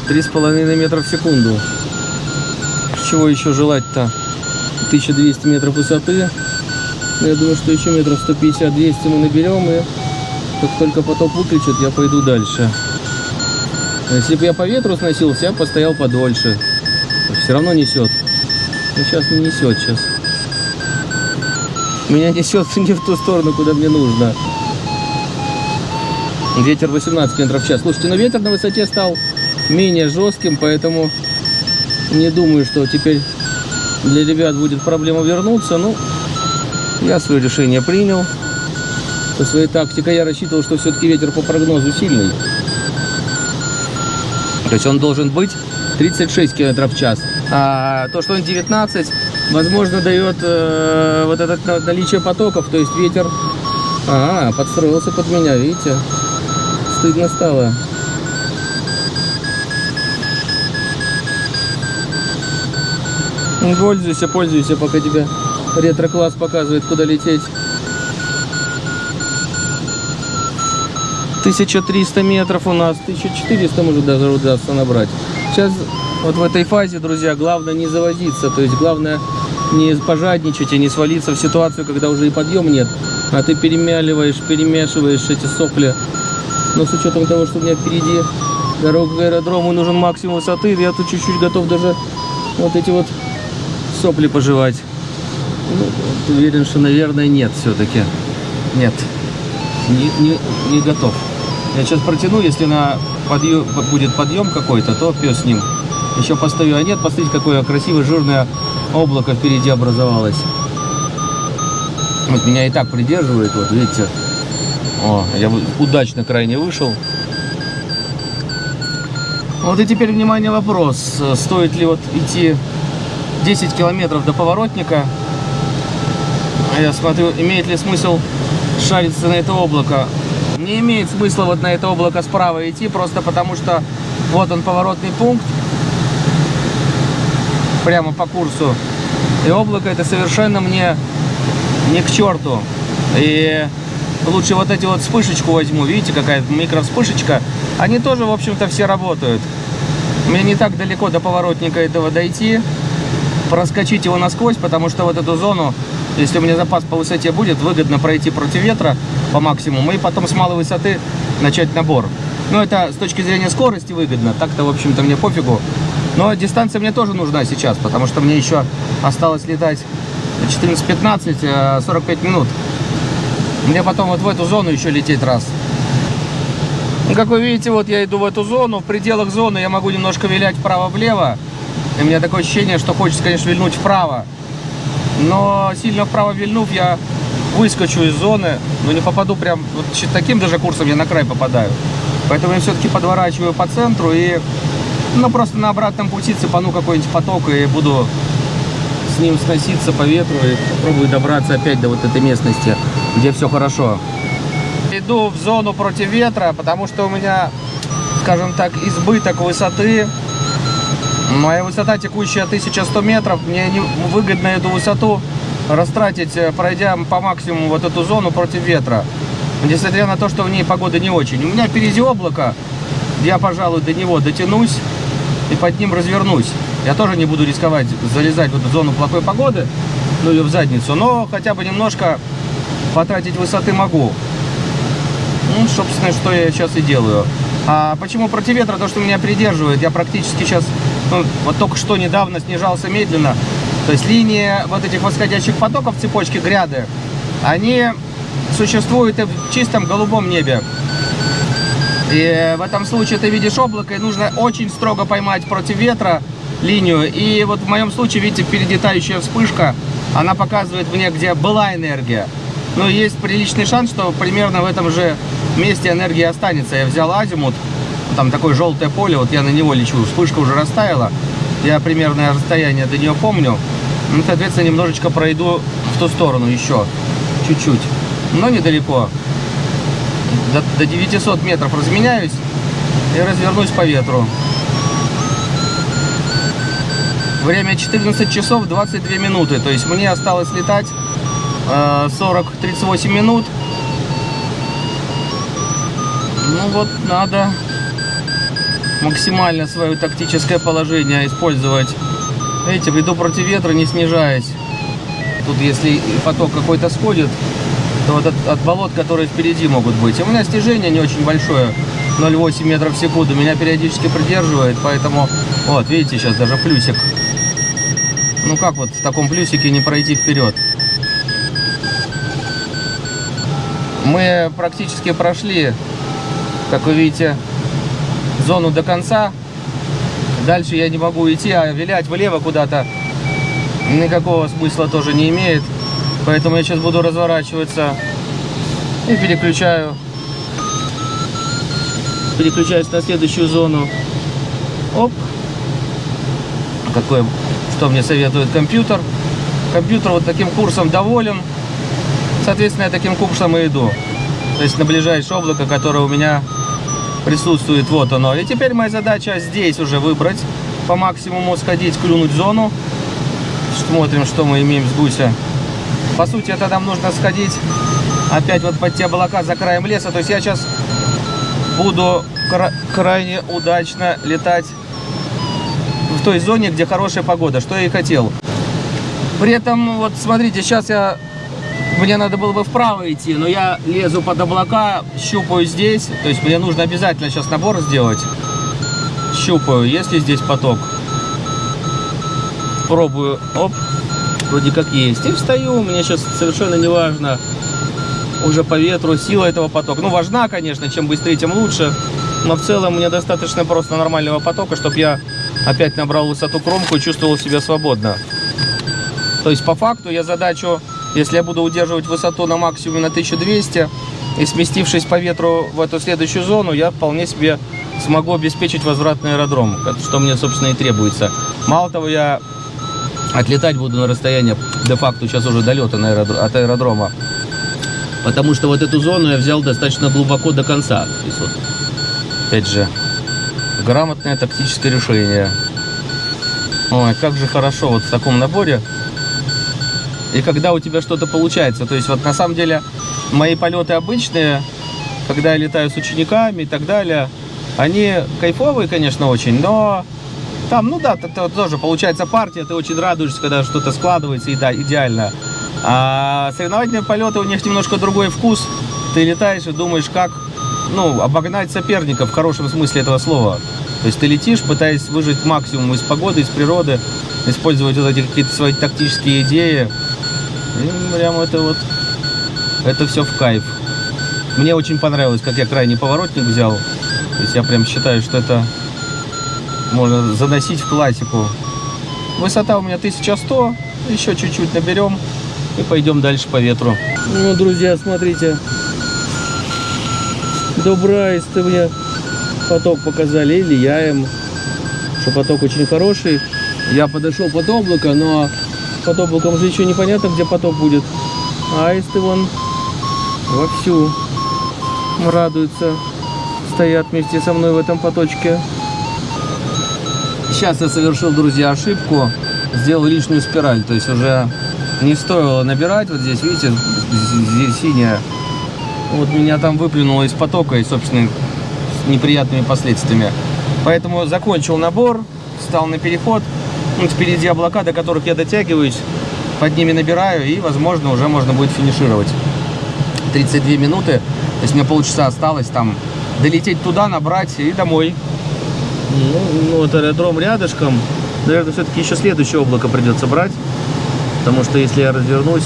3,5 метра в секунду. Чего еще желать-то? 1200 метров высоты. Я думаю, что еще метров 150-200 мы наберем. И как только поток выключит, я пойду дальше. Если бы я по ветру сносился, я постоял подольше. Все равно несет. Но сейчас не несет сейчас. Меня несет не в ту сторону, куда мне нужно. Ветер 18 метров в час. Слушайте, но ветер на высоте стал менее жестким, поэтому не думаю, что теперь для ребят будет проблема вернуться. Ну, я свое решение принял. Со своей тактикой я рассчитывал, что все-таки ветер по прогнозу сильный. То есть он должен быть 36 км в час. А то, что он 19, возможно, дает э, вот это на- наличие потоков. То есть ветер... А, подстроился под меня, видите? Стыдно стало. Ну, Пользуйся, пользуйся, пока тебя ретро-класс показывает, куда лететь. 1300 метров у нас, 1400 может даже удастся набрать. Сейчас вот в этой фазе, друзья, главное не завозиться, то есть главное не пожадничать и не свалиться в ситуацию, когда уже и подъем нет, а ты перемяливаешь, перемешиваешь эти сопли. Но с учетом того, что у меня впереди дорога к аэродрому, нужен максимум высоты, я тут чуть-чуть готов даже вот эти вот сопли пожевать. Ну, уверен, что, наверное, нет все-таки. Нет. Не, не, не готов. Я сейчас протяну, если на подъем, будет подъем какой-то, то пес с ним. Еще постою. А нет, посмотрите, какое красивое жирное облако впереди образовалось. Вот меня и так придерживает, вот видите. О, я удачно крайне вышел. Вот и теперь, внимание, вопрос. Стоит ли вот идти 10 километров до поворотника? А я смотрю, имеет ли смысл шариться на это облако? Не имеет смысла вот на это облако справа идти, просто потому что вот он поворотный пункт, прямо по курсу. И облако это совершенно мне не к черту. И лучше вот эти вот вспышечку возьму, видите, какая микро вспышечка. Они тоже, в общем-то, все работают. Мне не так далеко до поворотника этого дойти, проскочить его насквозь, потому что вот эту зону, если у меня запас по высоте будет, выгодно пройти против ветра по максимуму и потом с малой высоты начать набор. Ну, это с точки зрения скорости выгодно, так-то, в общем-то, мне пофигу. Но дистанция мне тоже нужна сейчас, потому что мне еще осталось летать 14-15, э, 45 минут. Мне потом вот в эту зону еще лететь раз. Ну, как вы видите, вот я иду в эту зону. В пределах зоны я могу немножко вилять вправо-влево. И у меня такое ощущение, что хочется, конечно, вильнуть вправо. Но сильно вправо вильнув, я выскочу из зоны, но не попаду прям... Вот таким даже курсом я на край попадаю. Поэтому я все-таки подворачиваю по центру и... Ну, просто на обратном пути цепану какой-нибудь поток и буду с ним сноситься по ветру и попробую добраться опять до вот этой местности, где все хорошо. Иду в зону против ветра, потому что у меня, скажем так, избыток высоты. Моя высота текущая 1100 метров. Мне не выгодно эту высоту растратить, э, пройдя по максимуму вот эту зону против ветра. Несмотря на то, что в ней погода не очень. У меня впереди облако. Я, пожалуй, до него дотянусь и под ним развернусь. Я тоже не буду рисковать залезать в эту зону плохой погоды, ну ее в задницу, но хотя бы немножко потратить высоты могу. Ну, собственно, что я сейчас и делаю. А почему против ветра? То, что меня придерживает. Я практически сейчас, ну, вот только что недавно снижался медленно. То есть линии вот этих восходящих потоков цепочки гряды, они существуют и в чистом голубом небе. И в этом случае ты видишь облако, и нужно очень строго поймать против ветра линию. И вот в моем случае, видите, впереди тающая вспышка, она показывает мне, где была энергия. Но есть приличный шанс, что примерно в этом же месте энергия останется. Я взял азимут, там такое желтое поле, вот я на него лечу, вспышка уже растаяла. Я примерное расстояние до нее помню. Ну, соответственно, немножечко пройду в ту сторону еще, чуть-чуть, но недалеко. До, до 900 метров разменяюсь и развернусь по ветру. Время 14 часов 22 минуты, то есть мне осталось летать 40-38 минут. Ну вот, надо максимально свое тактическое положение использовать. Видите, иду против ветра, не снижаясь. Тут если поток какой-то сходит, то вот от, от болот, которые впереди могут быть. У меня стяжение не очень большое, 0,8 метров в секунду. Меня периодически придерживает, поэтому... Вот, видите, сейчас даже плюсик. Ну как вот в таком плюсике не пройти вперед? Мы практически прошли, как вы видите, зону до конца. Дальше я не могу идти, а вилять влево куда-то никакого смысла тоже не имеет. Поэтому я сейчас буду разворачиваться и переключаю. Переключаюсь на следующую зону. Оп. Какой, что мне советует компьютер. Компьютер вот таким курсом доволен. Соответственно, я таким курсом и иду. То есть на ближайшее облако, которое у меня присутствует, вот оно. И теперь моя задача здесь уже выбрать, по максимуму сходить, клюнуть зону. Смотрим, что мы имеем с гуся. По сути, это нам нужно сходить опять вот под те облака за краем леса. То есть я сейчас буду кра крайне удачно летать в той зоне, где хорошая погода, что я и хотел. При этом, вот смотрите, сейчас я мне надо было бы вправо идти, но я лезу под облака, щупаю здесь. То есть мне нужно обязательно сейчас набор сделать. Щупаю, есть ли здесь поток. Пробую. Оп. Вроде как есть. И встаю. Мне сейчас совершенно не важно уже по ветру сила этого потока. Ну, важна, конечно. Чем быстрее, тем лучше. Но в целом мне достаточно просто нормального потока, чтобы я опять набрал высоту кромку и чувствовал себя свободно. То есть по факту я задачу если я буду удерживать высоту на максимуме на 1200 и сместившись по ветру в эту следующую зону, я вполне себе смогу обеспечить возвратный аэродром, что мне, собственно, и требуется. Мало того, я отлетать буду на расстояние де-факто сейчас уже долета на аэродром, от аэродрома. Потому что вот эту зону я взял достаточно глубоко до конца. То вот, опять же, грамотное тактическое решение. Ой, как же хорошо вот в таком наборе и когда у тебя что-то получается. То есть вот на самом деле мои полеты обычные, когда я летаю с учениками и так далее, они кайфовые, конечно, очень, но там, ну да, это тоже получается партия, ты очень радуешься, когда что-то складывается, и да, идеально. А соревновательные полеты, у них немножко другой вкус. Ты летаешь и думаешь, как, ну, обогнать соперника в хорошем смысле этого слова. То есть ты летишь, пытаясь выжить максимум из погоды, из природы, использовать вот эти какие-то свои тактические идеи, и прям это вот, это все в кайф. Мне очень понравилось, как я крайний поворотник взял. То есть я прям считаю, что это можно заносить в классику. Высота у меня 1100, еще чуть-чуть наберем и пойдем дальше по ветру. Ну, друзья, смотрите. Добрайс, ты мне поток показали, или я им, что поток очень хороший. Я подошел под облако, но под облаком же еще непонятно, где поток будет. Аисты вон вовсю радуются, стоят вместе со мной в этом поточке. Сейчас я совершил, друзья, ошибку. Сделал лишнюю спираль. То есть уже не стоило набирать. Вот здесь, видите, здесь синяя. Вот меня там выплюнуло из потока и, собственно, с неприятными последствиями. Поэтому закончил набор, встал на переход. Ну, впереди облака, до которых я дотягиваюсь. Под ними набираю и, возможно, уже можно будет финишировать. 32 минуты. То есть мне полчаса осталось там долететь туда, набрать и домой. Ну, вот аэродром рядышком. Наверное, все-таки еще следующее облако придется брать. Потому что если я развернусь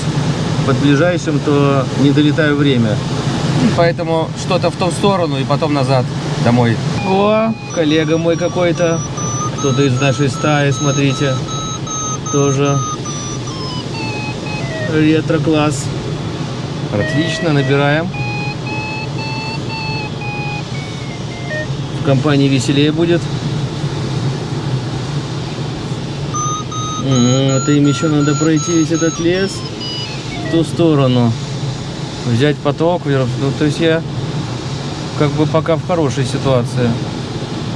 под ближайшим, то не долетаю время. Поэтому что-то в ту сторону и потом назад домой. О, коллега мой какой-то. Кто-то из нашей стаи, смотрите. Тоже ретро-класс. Отлично, набираем. В компании веселее будет. М, Это им еще надо пройти весь этот лес в ту сторону. Взять поток вверх. Ну, то есть я как бы пока в хорошей ситуации.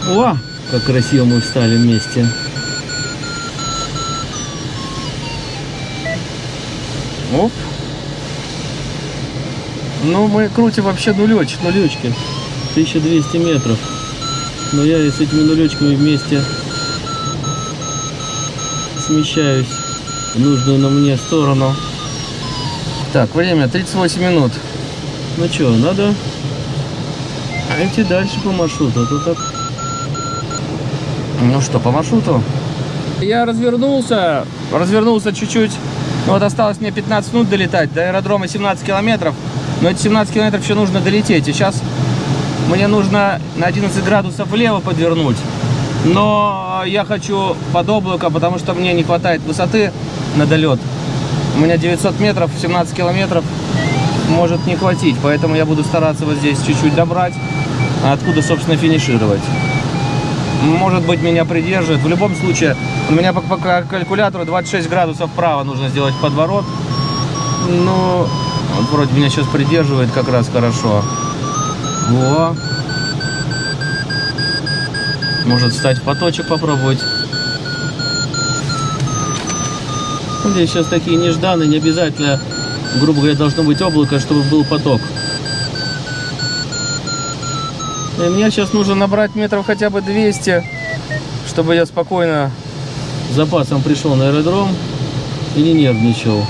О, как красиво мы встали вместе. Оп. Ну, мы крутим вообще нулеч, нулечки. 1200 метров. Но я с этими нулечками вместе смещаюсь в нужную на мне сторону. Так, время 38 минут. Ну что, надо идти дальше по маршруту. А то так... Ну что, по маршруту? Я развернулся, развернулся чуть-чуть. Ну вот осталось мне 15 минут долетать. До аэродрома 17 километров. Но эти 17 километров еще нужно долететь. И сейчас мне нужно на 11 градусов влево подвернуть. Но я хочу под облако, потому что мне не хватает высоты на долет. У меня 900 метров, 17 километров может не хватить. Поэтому я буду стараться вот здесь чуть-чуть добрать. А откуда, собственно, финишировать. Может быть, меня придерживает. В любом случае, у меня по, по калькулятору 26 градусов вправо нужно сделать подворот. Ну, вот вроде меня сейчас придерживает как раз хорошо. Во. Может встать в поточек попробовать. Здесь сейчас такие нежданные, не обязательно, грубо говоря, должно быть облако, чтобы был поток. И мне сейчас нужно набрать метров хотя бы 200, чтобы я спокойно с запасом пришел на аэродром и не нервничал.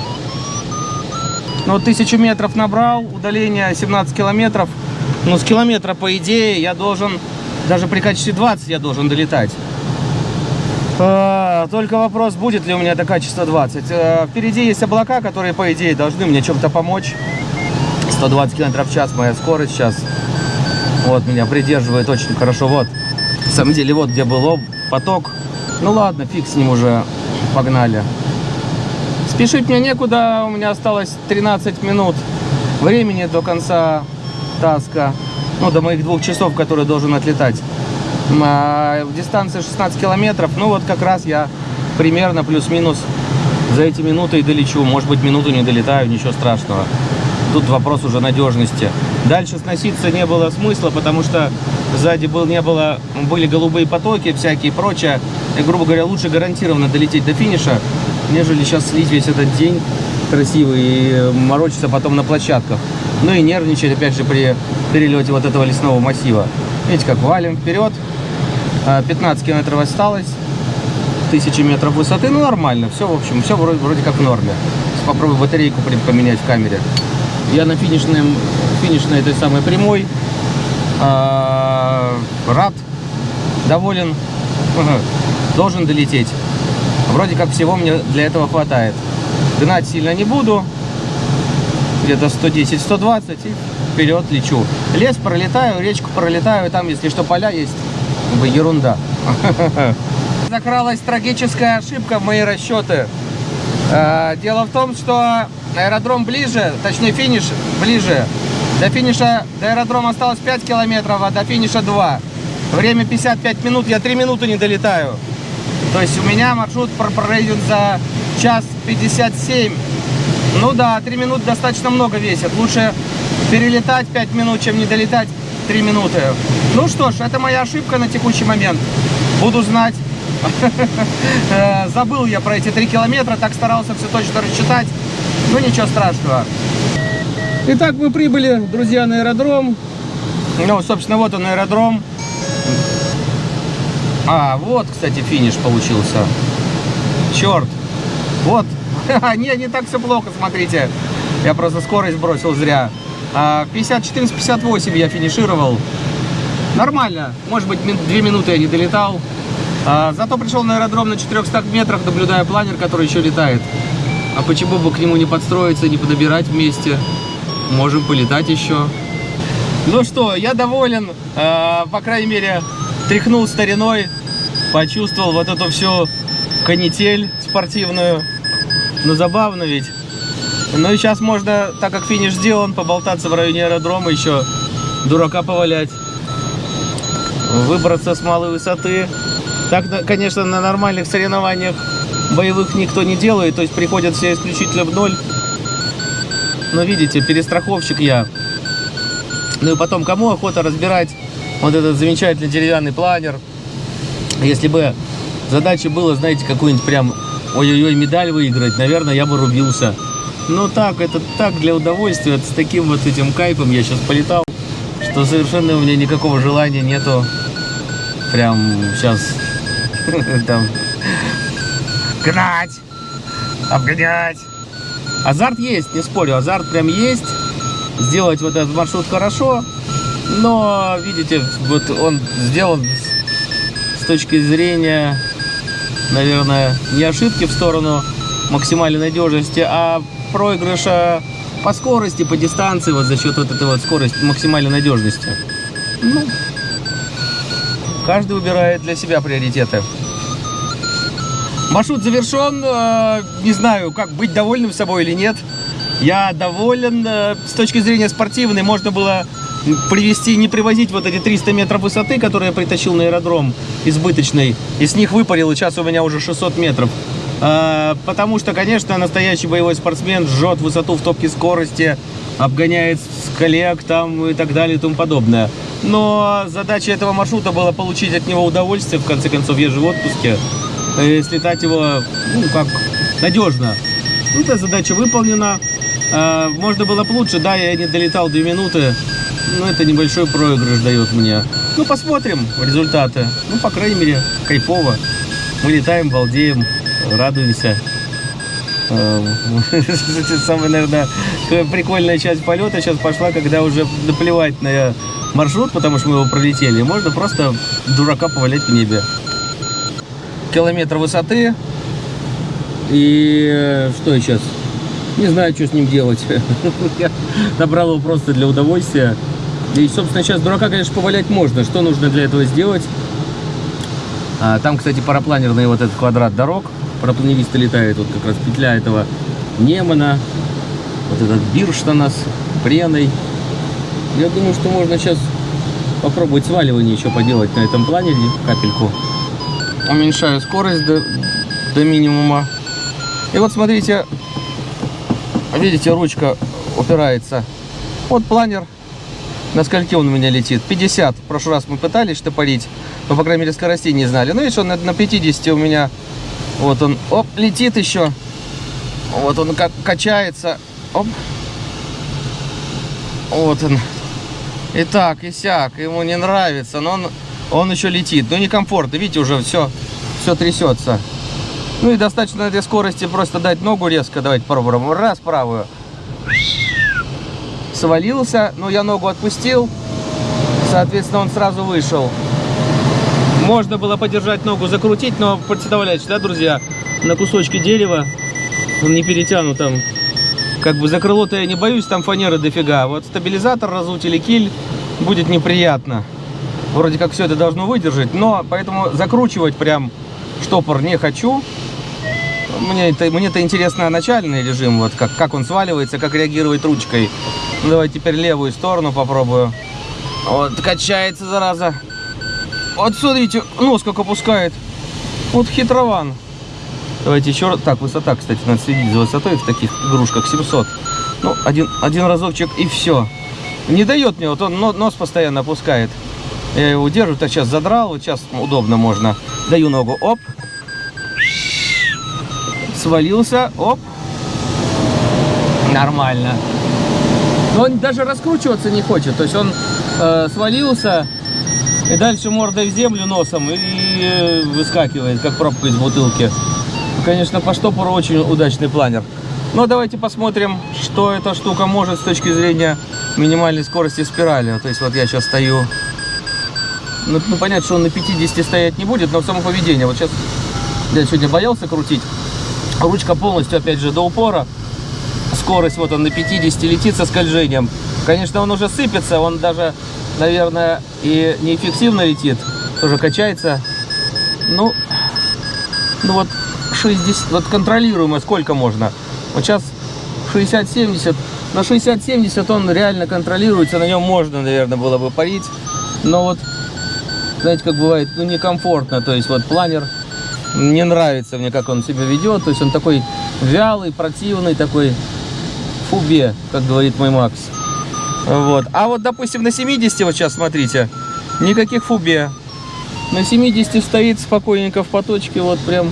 Ну, тысячу метров набрал, удаление 17 километров. Ну, с километра, по идее, я должен, даже при качестве 20 я должен долетать. А, Только вопрос, будет ли у меня это качество 20. А, Впереди есть облака, которые, по идее, должны мне чем-то помочь. 120 км в час моя скорость сейчас. Вот, меня придерживает очень хорошо. Вот, на самом деле, вот где был об- поток. Ну ладно, фиг с ним уже, погнали. Спешить мне некуда, у меня осталось 13 минут времени до конца таска. Ну, до моих двух часов, которые должен отлетать. А, дистанция 16 километров. Ну, вот как раз я примерно плюс-минус за эти минуты и долечу. Может быть, минуту не долетаю, ничего страшного. Тут вопрос уже надежности. Дальше сноситься не было смысла, потому что сзади был, не было, были голубые потоки всякие и прочее. И, грубо говоря, лучше гарантированно долететь до финиша, нежели сейчас слить весь этот день красивый и морочиться потом на площадках. Ну и нервничать, опять же, при перелете вот этого лесного массива. Видите, как валим вперед. А, 15 километров осталось. 1000 метров высоты. Ну, нормально. Все, в общем, все вроде, вроде как в норме. Попробую батарейку поменять в камере. Я на финишном, финишной этой самой прямой. А, рад, доволен. Должен долететь. Вроде как всего мне для этого хватает. Гнать сильно не буду. Где-то 110-120 и вперед лечу. Лес пролетаю, речку пролетаю. Там, если что, поля есть. Ерунда. Закралась трагическая ошибка в мои расчеты. Э, Дело в том, что аэродром ближе, точнее финиш ближе. До финиша, до аэродрома осталось 5 километров, а до финиша 2. Время 55 минут, я 3 минуты не долетаю. То есть у меня маршрут пр- пройден за час 57. Ну да, 3 минуты достаточно много весит. Лучше перелетать 5 минут, чем не долетать 3 минуты. Ну что ж, это моя ошибка на текущий момент. Буду знать Забыл я про эти три километра, так старался все точно рассчитать. Ну ничего страшного. Итак, мы прибыли, друзья, на аэродром. Ну, собственно, вот он аэродром. А, вот, кстати, финиш получился. Черт. Вот. Не, не так все плохо, смотрите. Я просто скорость бросил зря. А, 50-14-58 я финишировал. Нормально. Может быть, две минуты я не долетал. А, зато пришел на аэродром на 400 метрах, наблюдая планер, который еще летает. А почему бы к нему не подстроиться, не подобирать вместе? Можем полетать еще. Ну что, я доволен. Э, по крайней мере, тряхнул стариной, почувствовал вот эту всю канитель спортивную. Ну, забавно ведь. Ну и сейчас можно, так как финиш сделан, поболтаться в районе аэродрома еще, дурака повалять. Выбраться с малой высоты. Так, конечно, на нормальных соревнованиях боевых никто не делает, то есть приходят все исключительно в ноль. Но видите, перестраховщик я. Ну и потом, кому охота разбирать вот этот замечательный деревянный планер? Если бы задача была, знаете, какую-нибудь прям ой-ой-ой медаль выиграть, наверное, я бы рубился. Но так, это так для удовольствия, вот с таким вот этим кайфом я сейчас полетал, что совершенно у меня никакого желания нету прям сейчас там гнать, обгонять. Азарт есть, не спорю, азарт прям есть. Сделать вот этот маршрут хорошо, но, видите, вот он сделан с, точки зрения, наверное, не ошибки в сторону максимальной надежности, а проигрыша по скорости, по дистанции, вот за счет вот этой вот скорости, максимальной надежности. Ну, каждый выбирает для себя приоритеты. Маршрут завершен. э, Не знаю, как быть довольным собой или нет. Я доволен. э, С точки зрения спортивной можно было привести, не привозить вот эти 300 метров высоты, которые я притащил на аэродром избыточный. И с них выпарил, сейчас у меня уже 600 метров. Э, Потому что, конечно, настоящий боевой спортсмен жжет высоту в топке скорости, обгоняет коллег там и так далее и тому подобное. Но задача этого маршрута была получить от него удовольствие. В конце концов, я же в отпуске э, слетать его, ну, как надежно. Ну, эта задача выполнена. Э, Можно было бы лучше, да, я не долетал 2 минуты, но это небольшой проигрыш дает мне. Ну, посмотрим результаты. Ну, по крайней мере, кайфово. Мы летаем, балдеем, радуемся. Э, Самая, наверное, прикольная часть полета сейчас пошла, когда уже наплевать на маршрут, потому что мы его пролетели. Можно просто дурака повалять в небе километр высоты. И э, что я сейчас? Не знаю, что с ним делать. Я набрал его просто для удовольствия. И, собственно, сейчас дурака, конечно, повалять можно. Что нужно для этого сделать? А, там, кстати, парапланерный вот этот квадрат дорог. Парапланеристы летает. Вот как раз петля этого Немана. Вот этот Бирштана с Преной. Я думаю, что можно сейчас попробовать сваливание еще поделать на этом планере. Капельку уменьшаю скорость до, до минимума. И вот смотрите, видите, ручка упирается. Вот планер, на скольки он у меня летит? 50. В прошлый раз мы пытались штопорить, но, по крайней мере, скоростей не знали. Ну, видишь, он на 50 у меня, вот он, оп, летит еще. Вот он как качается. Оп. Вот он. И так, и сяк. Ему не нравится, но он он еще летит. Но некомфортно, видите, уже все, все трясется. Ну и достаточно на этой скорости просто дать ногу резко. Давайте попробуем. Раз, правую. Свалился, но я ногу отпустил. Соответственно, он сразу вышел. Можно было подержать ногу, закрутить, но представляете, да, друзья, на кусочке дерева он не перетянут там. Как бы за крыло-то я не боюсь, там фанеры дофига. Вот стабилизатор разуть или киль будет неприятно вроде как все это должно выдержать, но поэтому закручивать прям штопор не хочу. Мне это, мне это интересно начальный режим, вот как, как он сваливается, как реагирует ручкой. Ну, давай теперь левую сторону попробую. Вот, качается, зараза. Вот смотрите, нос как опускает. Вот хитрован. Давайте еще раз. Так, высота, кстати, надо следить за высотой в таких игрушках. 700. Ну, один, один разочек и все. Не дает мне, вот он нос постоянно опускает. Я его держу, так сейчас задрал, вот сейчас удобно можно. Даю ногу, оп. Свалился, оп. Нормально. Но он даже раскручиваться не хочет. То есть он э, свалился и дальше мордой в землю носом и, э, выскакивает, как пробка из бутылки. Конечно, по штопору очень удачный планер. Но давайте посмотрим, что эта штука может с точки зрения минимальной скорости спирали. То есть вот я сейчас стою. Ну, ну, понятно, что он на 50 стоять не будет, но само поведение. Вот сейчас я сегодня боялся крутить. Ручка полностью, опять же, до упора. Скорость вот он на 50 летит со скольжением. Конечно, он уже сыпется, он даже, наверное, и неэффективно летит. Тоже качается. Ну, ну вот 60, вот контролируемо сколько можно. Вот сейчас 60-70. На 60-70 он реально контролируется, на нем можно, наверное, было бы парить. Но вот, знаете, как бывает, ну, некомфортно. То есть вот планер не нравится мне, как он себя ведет. То есть он такой вялый, противный, такой фубе, как говорит мой Макс. Вот. А вот, допустим, на 70 вот сейчас, смотрите, никаких фубе. На 70 стоит спокойненько в поточке, вот прям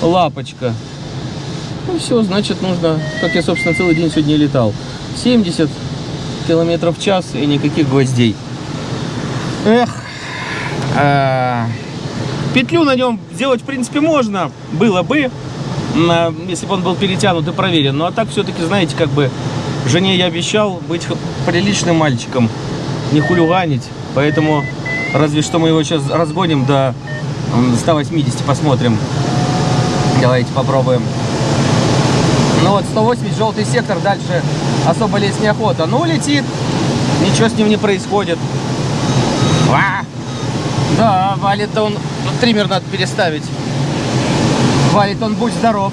лапочка. Ну все, значит нужно, как я, собственно, целый день сегодня летал. 70 километров в час и никаких гвоздей. Эх. А, Петлю на нем сделать, в принципе, можно. Было бы, на- если бы он был перетянут и проверен. Ну а так все-таки, знаете, как бы жене я обещал быть приличным мальчиком, не хулиганить. Поэтому разве что мы его сейчас разгоним до м, 180, посмотрим. Давайте попробуем. Ну вот 180, желтый сектор, дальше особо лезть неохота. Ну, летит, ничего с ним не происходит. Да, валит он, триммер надо переставить. Валит он, будь здоров.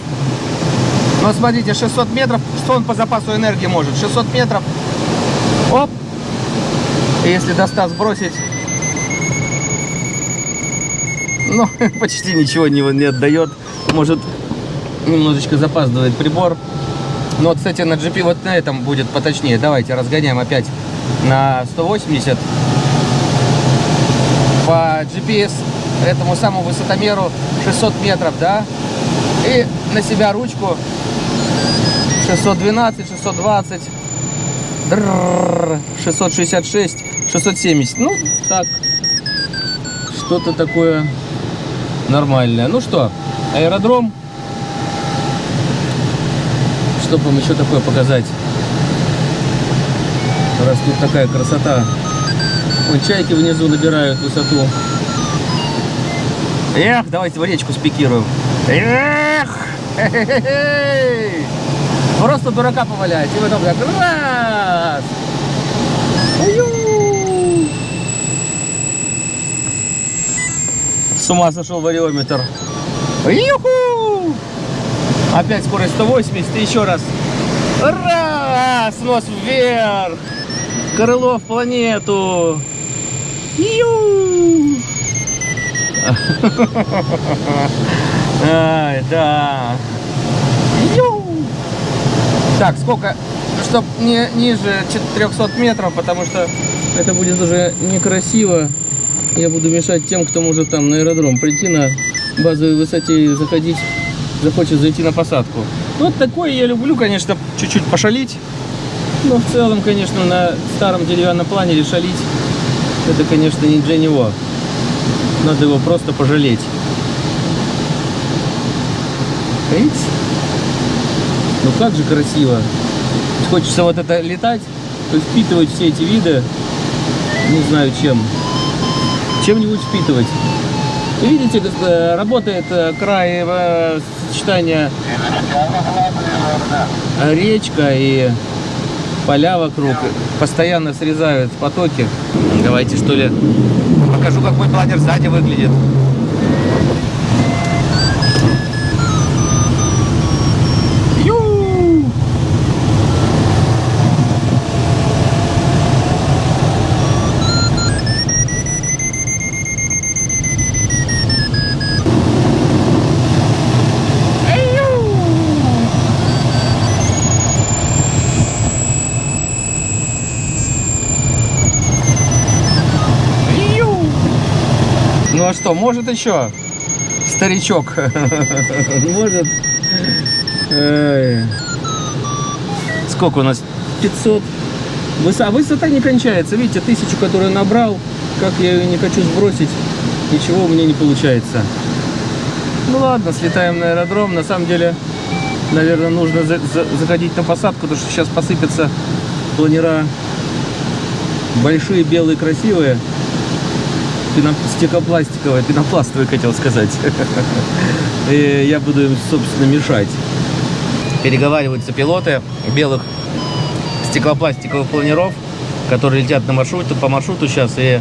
Но смотрите, 600 метров, что он по запасу энергии может? 600 метров, оп, если до 100 сбросить, ну, почти ничего не, не отдает. Может, немножечко запаздывает прибор. Но, кстати, на GP вот на этом будет поточнее. Давайте разгоняем опять на 180. По GPS этому самому высотомеру 600 метров, да? И на себя ручку 612, 620, дрррр, 666, 670. Ну, так, что-то такое нормальное. Ну что, аэродром. Что бы вам еще такое показать? Раз тут такая красота. Вон чайки внизу набирают высоту. Эх, давайте в речку спикируем. Эх! Просто дурака повалять. И потом так раз! С ума сошел вариометр. Юху! Опять скорость 180, и еще раз. Раз! Нос вверх! Крыло в планету! Ай, да. Так, сколько? Чтоб не ниже 400 метров, потому что это будет уже некрасиво. Я буду мешать тем, кто может там на аэродром прийти на базовой высоте и заходить, захочет зайти на посадку. Вот такое я люблю, конечно, чуть-чуть пошалить. Но в целом, конечно, на старом деревянном планере шалить, это, конечно, не для него. Надо его просто пожалеть. Видите? Ну как же красиво. Хочется вот это летать, впитывать все эти виды, не знаю чем. Чем-нибудь впитывать. Видите, э, работает э, край э, сочетания речка и поля вокруг. Постоянно срезают потоки. Давайте что ли покажу, как мой планер сзади выглядит. Что, может еще? Старичок. Может. Сколько у нас? 500. Высота, высота не кончается. Видите, тысячу, которую набрал, как я ее не хочу сбросить, ничего у меня не получается. Ну ладно, слетаем на аэродром. На самом деле, наверное, нужно за- за- заходить на посадку, потому что сейчас посыпятся планера большие, белые, красивые. Пено- стеклопластиковые, пенопластовые, хотел сказать. И я буду им, собственно, мешать. Переговариваются пилоты белых стеклопластиковых планеров, которые летят на маршруте, по маршруту сейчас, и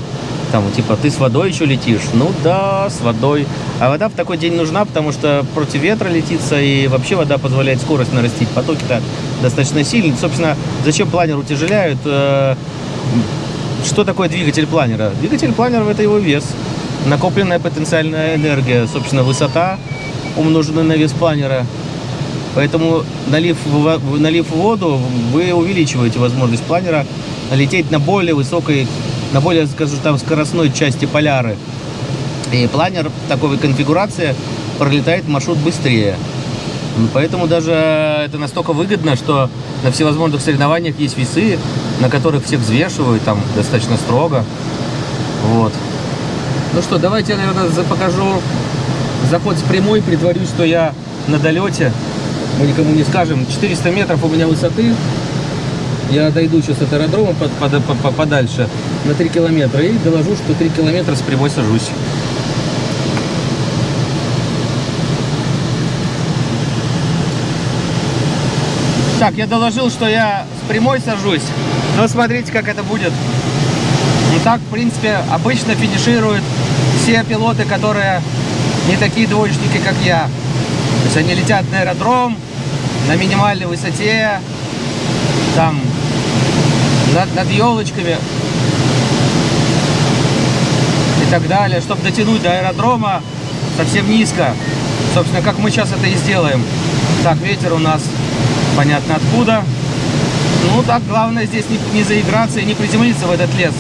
там, типа, ты с водой еще летишь? Ну да, с водой. А вода в такой день нужна, потому что против ветра летится, и вообще вода позволяет скорость нарастить. Потоки-то достаточно сильные. Собственно, зачем планер утяжеляют? Что такое двигатель планера? Двигатель планера – это его вес, накопленная потенциальная энергия, собственно, высота, умноженная на вес планера. Поэтому, налив, налив воду, вы увеличиваете возможность планера лететь на более высокой, на более, скажем там, скоростной части поляры. И планер такой конфигурации пролетает маршрут быстрее. Поэтому даже это настолько выгодно, что на всевозможных соревнованиях есть весы, на которых всех взвешивают там достаточно строго. Вот. Ну что, давайте я, наверное, покажу заход с прямой, притворюсь, что я на долете. Мы никому не скажем. 400 метров у меня высоты. Я дойду сейчас от аэродрома под- под- по- по- подальше на 3 километра и доложу, что 3 километра с прямой сажусь. Так, я доложил, что я с прямой сажусь. Но смотрите, как это будет. Ну так, в принципе, обычно финишируют все пилоты, которые не такие двоечники, как я. То есть они летят на аэродром, на минимальной высоте, там, над, над елочками и так далее, чтобы дотянуть до аэродрома совсем низко. Собственно, как мы сейчас это и сделаем. Так, ветер у нас понятно откуда. Ну так, главное здесь не, не заиграться и не приземлиться в этот лес.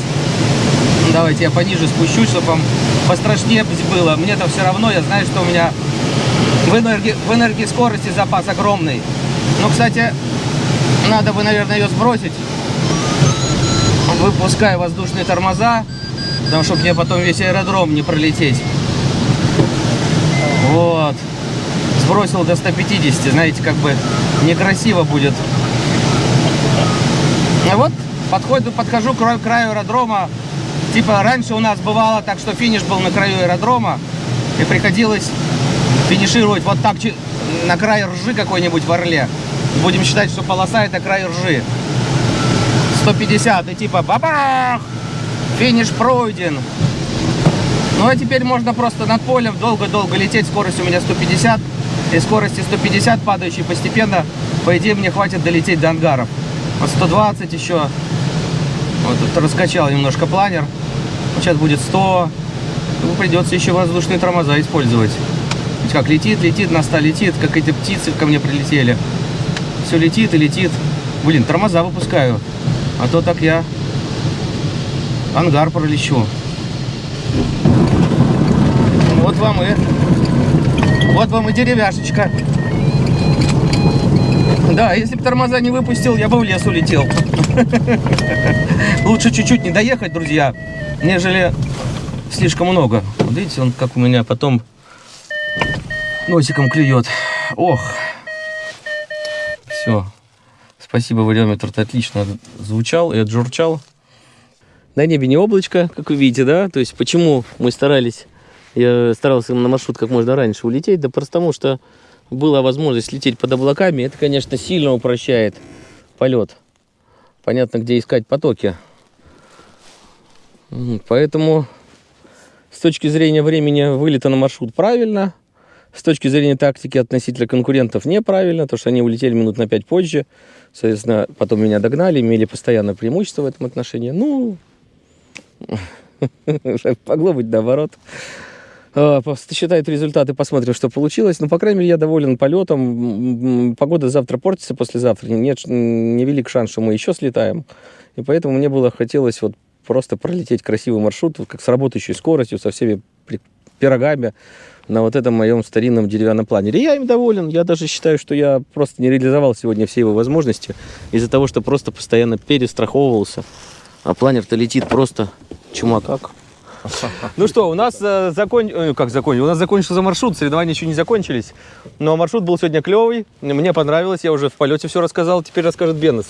Ну, давайте я пониже спущусь, чтобы вам пострашнее было. Мне-то все равно, я знаю, что у меня в, энерги, в энергоскорости запас огромный. Ну, кстати, надо бы, наверное, ее сбросить. Выпускаю воздушные тормоза, потому чтобы мне потом весь аэродром не пролететь. Вот. Сбросил до 150, знаете, как бы некрасиво будет. А вот подходу, подхожу к краю, аэродрома. Типа раньше у нас бывало так, что финиш был на краю аэродрома. И приходилось финишировать вот так на край ржи какой-нибудь в Орле. Будем считать, что полоса это край ржи. 150 и типа бабах! Финиш пройден. Ну а теперь можно просто над полем долго-долго лететь. Скорость у меня 150. И скорости 150 падающей постепенно, по идее, мне хватит долететь до ангаров. Вот 120 еще. Вот тут раскачал немножко планер. Сейчас будет 100. Ну, придется еще воздушные тормоза использовать. Ведь как летит, летит, на 100 летит, как эти птицы ко мне прилетели. Все летит и летит. Блин, тормоза выпускаю. А то так я ангар пролечу. Вот вам и... Вот вам и деревяшечка. Да, если бы тормоза не выпустил, я бы в лес улетел. Лучше чуть-чуть не доехать, друзья, нежели слишком много. Вот видите, он как у меня потом носиком клюет. Ох. Все. Спасибо, вариометр отлично звучал и отжурчал. На небе не облачко, как вы видите, да? То есть почему мы старались, я старался на маршрут как можно раньше улететь, да просто потому что была возможность лететь под облаками. Это, конечно, сильно упрощает полет. Понятно, где искать потоки. Поэтому с точки зрения времени вылета на маршрут правильно. С точки зрения тактики относительно конкурентов неправильно, потому что они улетели минут на 5 позже. Соответственно, потом меня догнали, имели постоянное преимущество в этом отношении. Ну, могло быть наоборот. А, Считают результаты, посмотрим, что получилось. Ну, по крайней мере, я доволен полетом. Погода завтра портится, послезавтра. Нет, невелик шанс, что мы еще слетаем. И поэтому мне было хотелось вот просто пролететь красивый маршрут, как с работающей скоростью, со всеми пирогами на вот этом моем старинном деревянном планере. Я им доволен. Я даже считаю, что я просто не реализовал сегодня все его возможности из-за того, что просто постоянно перестраховывался. А планер-то летит просто чума как. Ну что, у нас э, закон... э, как закончил? У нас закончился маршрут, соревнования еще не закончились. Но маршрут был сегодня клевый, мне понравилось, я уже в полете все рассказал, теперь расскажет Беннес.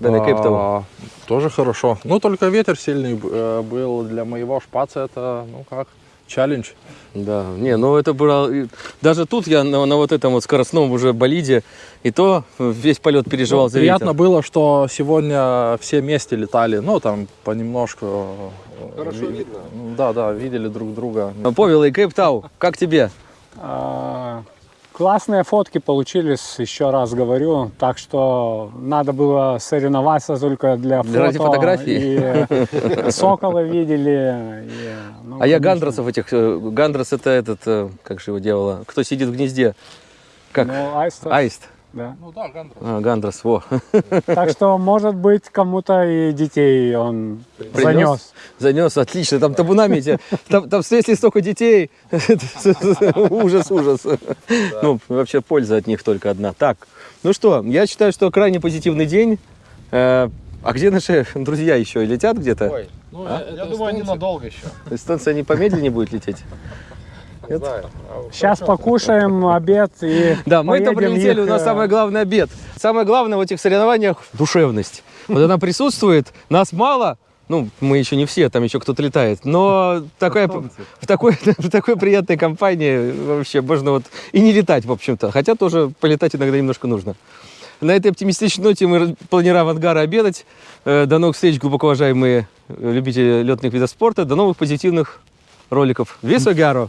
Бенне Кейптаун. А, Тоже хорошо. Ну, только ветер сильный э, был для моего шпаца. Это, ну как, челлендж. Да, не, ну это было... Даже тут я на, на вот этом вот скоростном уже болиде, и то весь полет переживал Ну, за приятно ветер. было, что сегодня все вместе летали. Ну, там понемножку. Хорошо видно. Да, да, видели друг друга. Павел и Кейптау, как тебе? А, Классные фотки получились, еще раз говорю. Так что надо было соревноваться только для фото. Ради фотографий? И э, сокола видели. и, ну, а я Гандросов этих... э, Гандрос это этот, э, как же его делала, кто сидит в гнезде? Как? Ну, аист, Аист. Да. Ну да, Гандрос. А, Гандрос, во. Так что, может быть, кому-то и детей он занес. Занес, отлично. Там табунами эти, там, там если столько детей, ужас, ужас. Ну, вообще польза от них только одна. Так, ну что, я считаю, что крайне позитивный день. Э, А где наши друзья еще? Летят где-то? Ой, ну, А? я думаю, они надолго еще. Эстонцы не помедленнее будет лететь? Не знаю. Сейчас покушаем обед и Да, мы это прилетели, у их, нас э, самый главный обед. Самое главное в этих соревнованиях – душевность. Вот она присутствует, нас мало, ну, мы еще не все, там еще кто-то летает, но такая, в, такой, в такой приятной компании вообще можно вот и не летать, в общем-то, хотя тоже полетать иногда немножко нужно. На этой оптимистичной ноте мы планируем авангара обедать. Э, До новых встреч, глубоко уважаемые любители летных видов спорта. До новых позитивных роликов. Висогаро!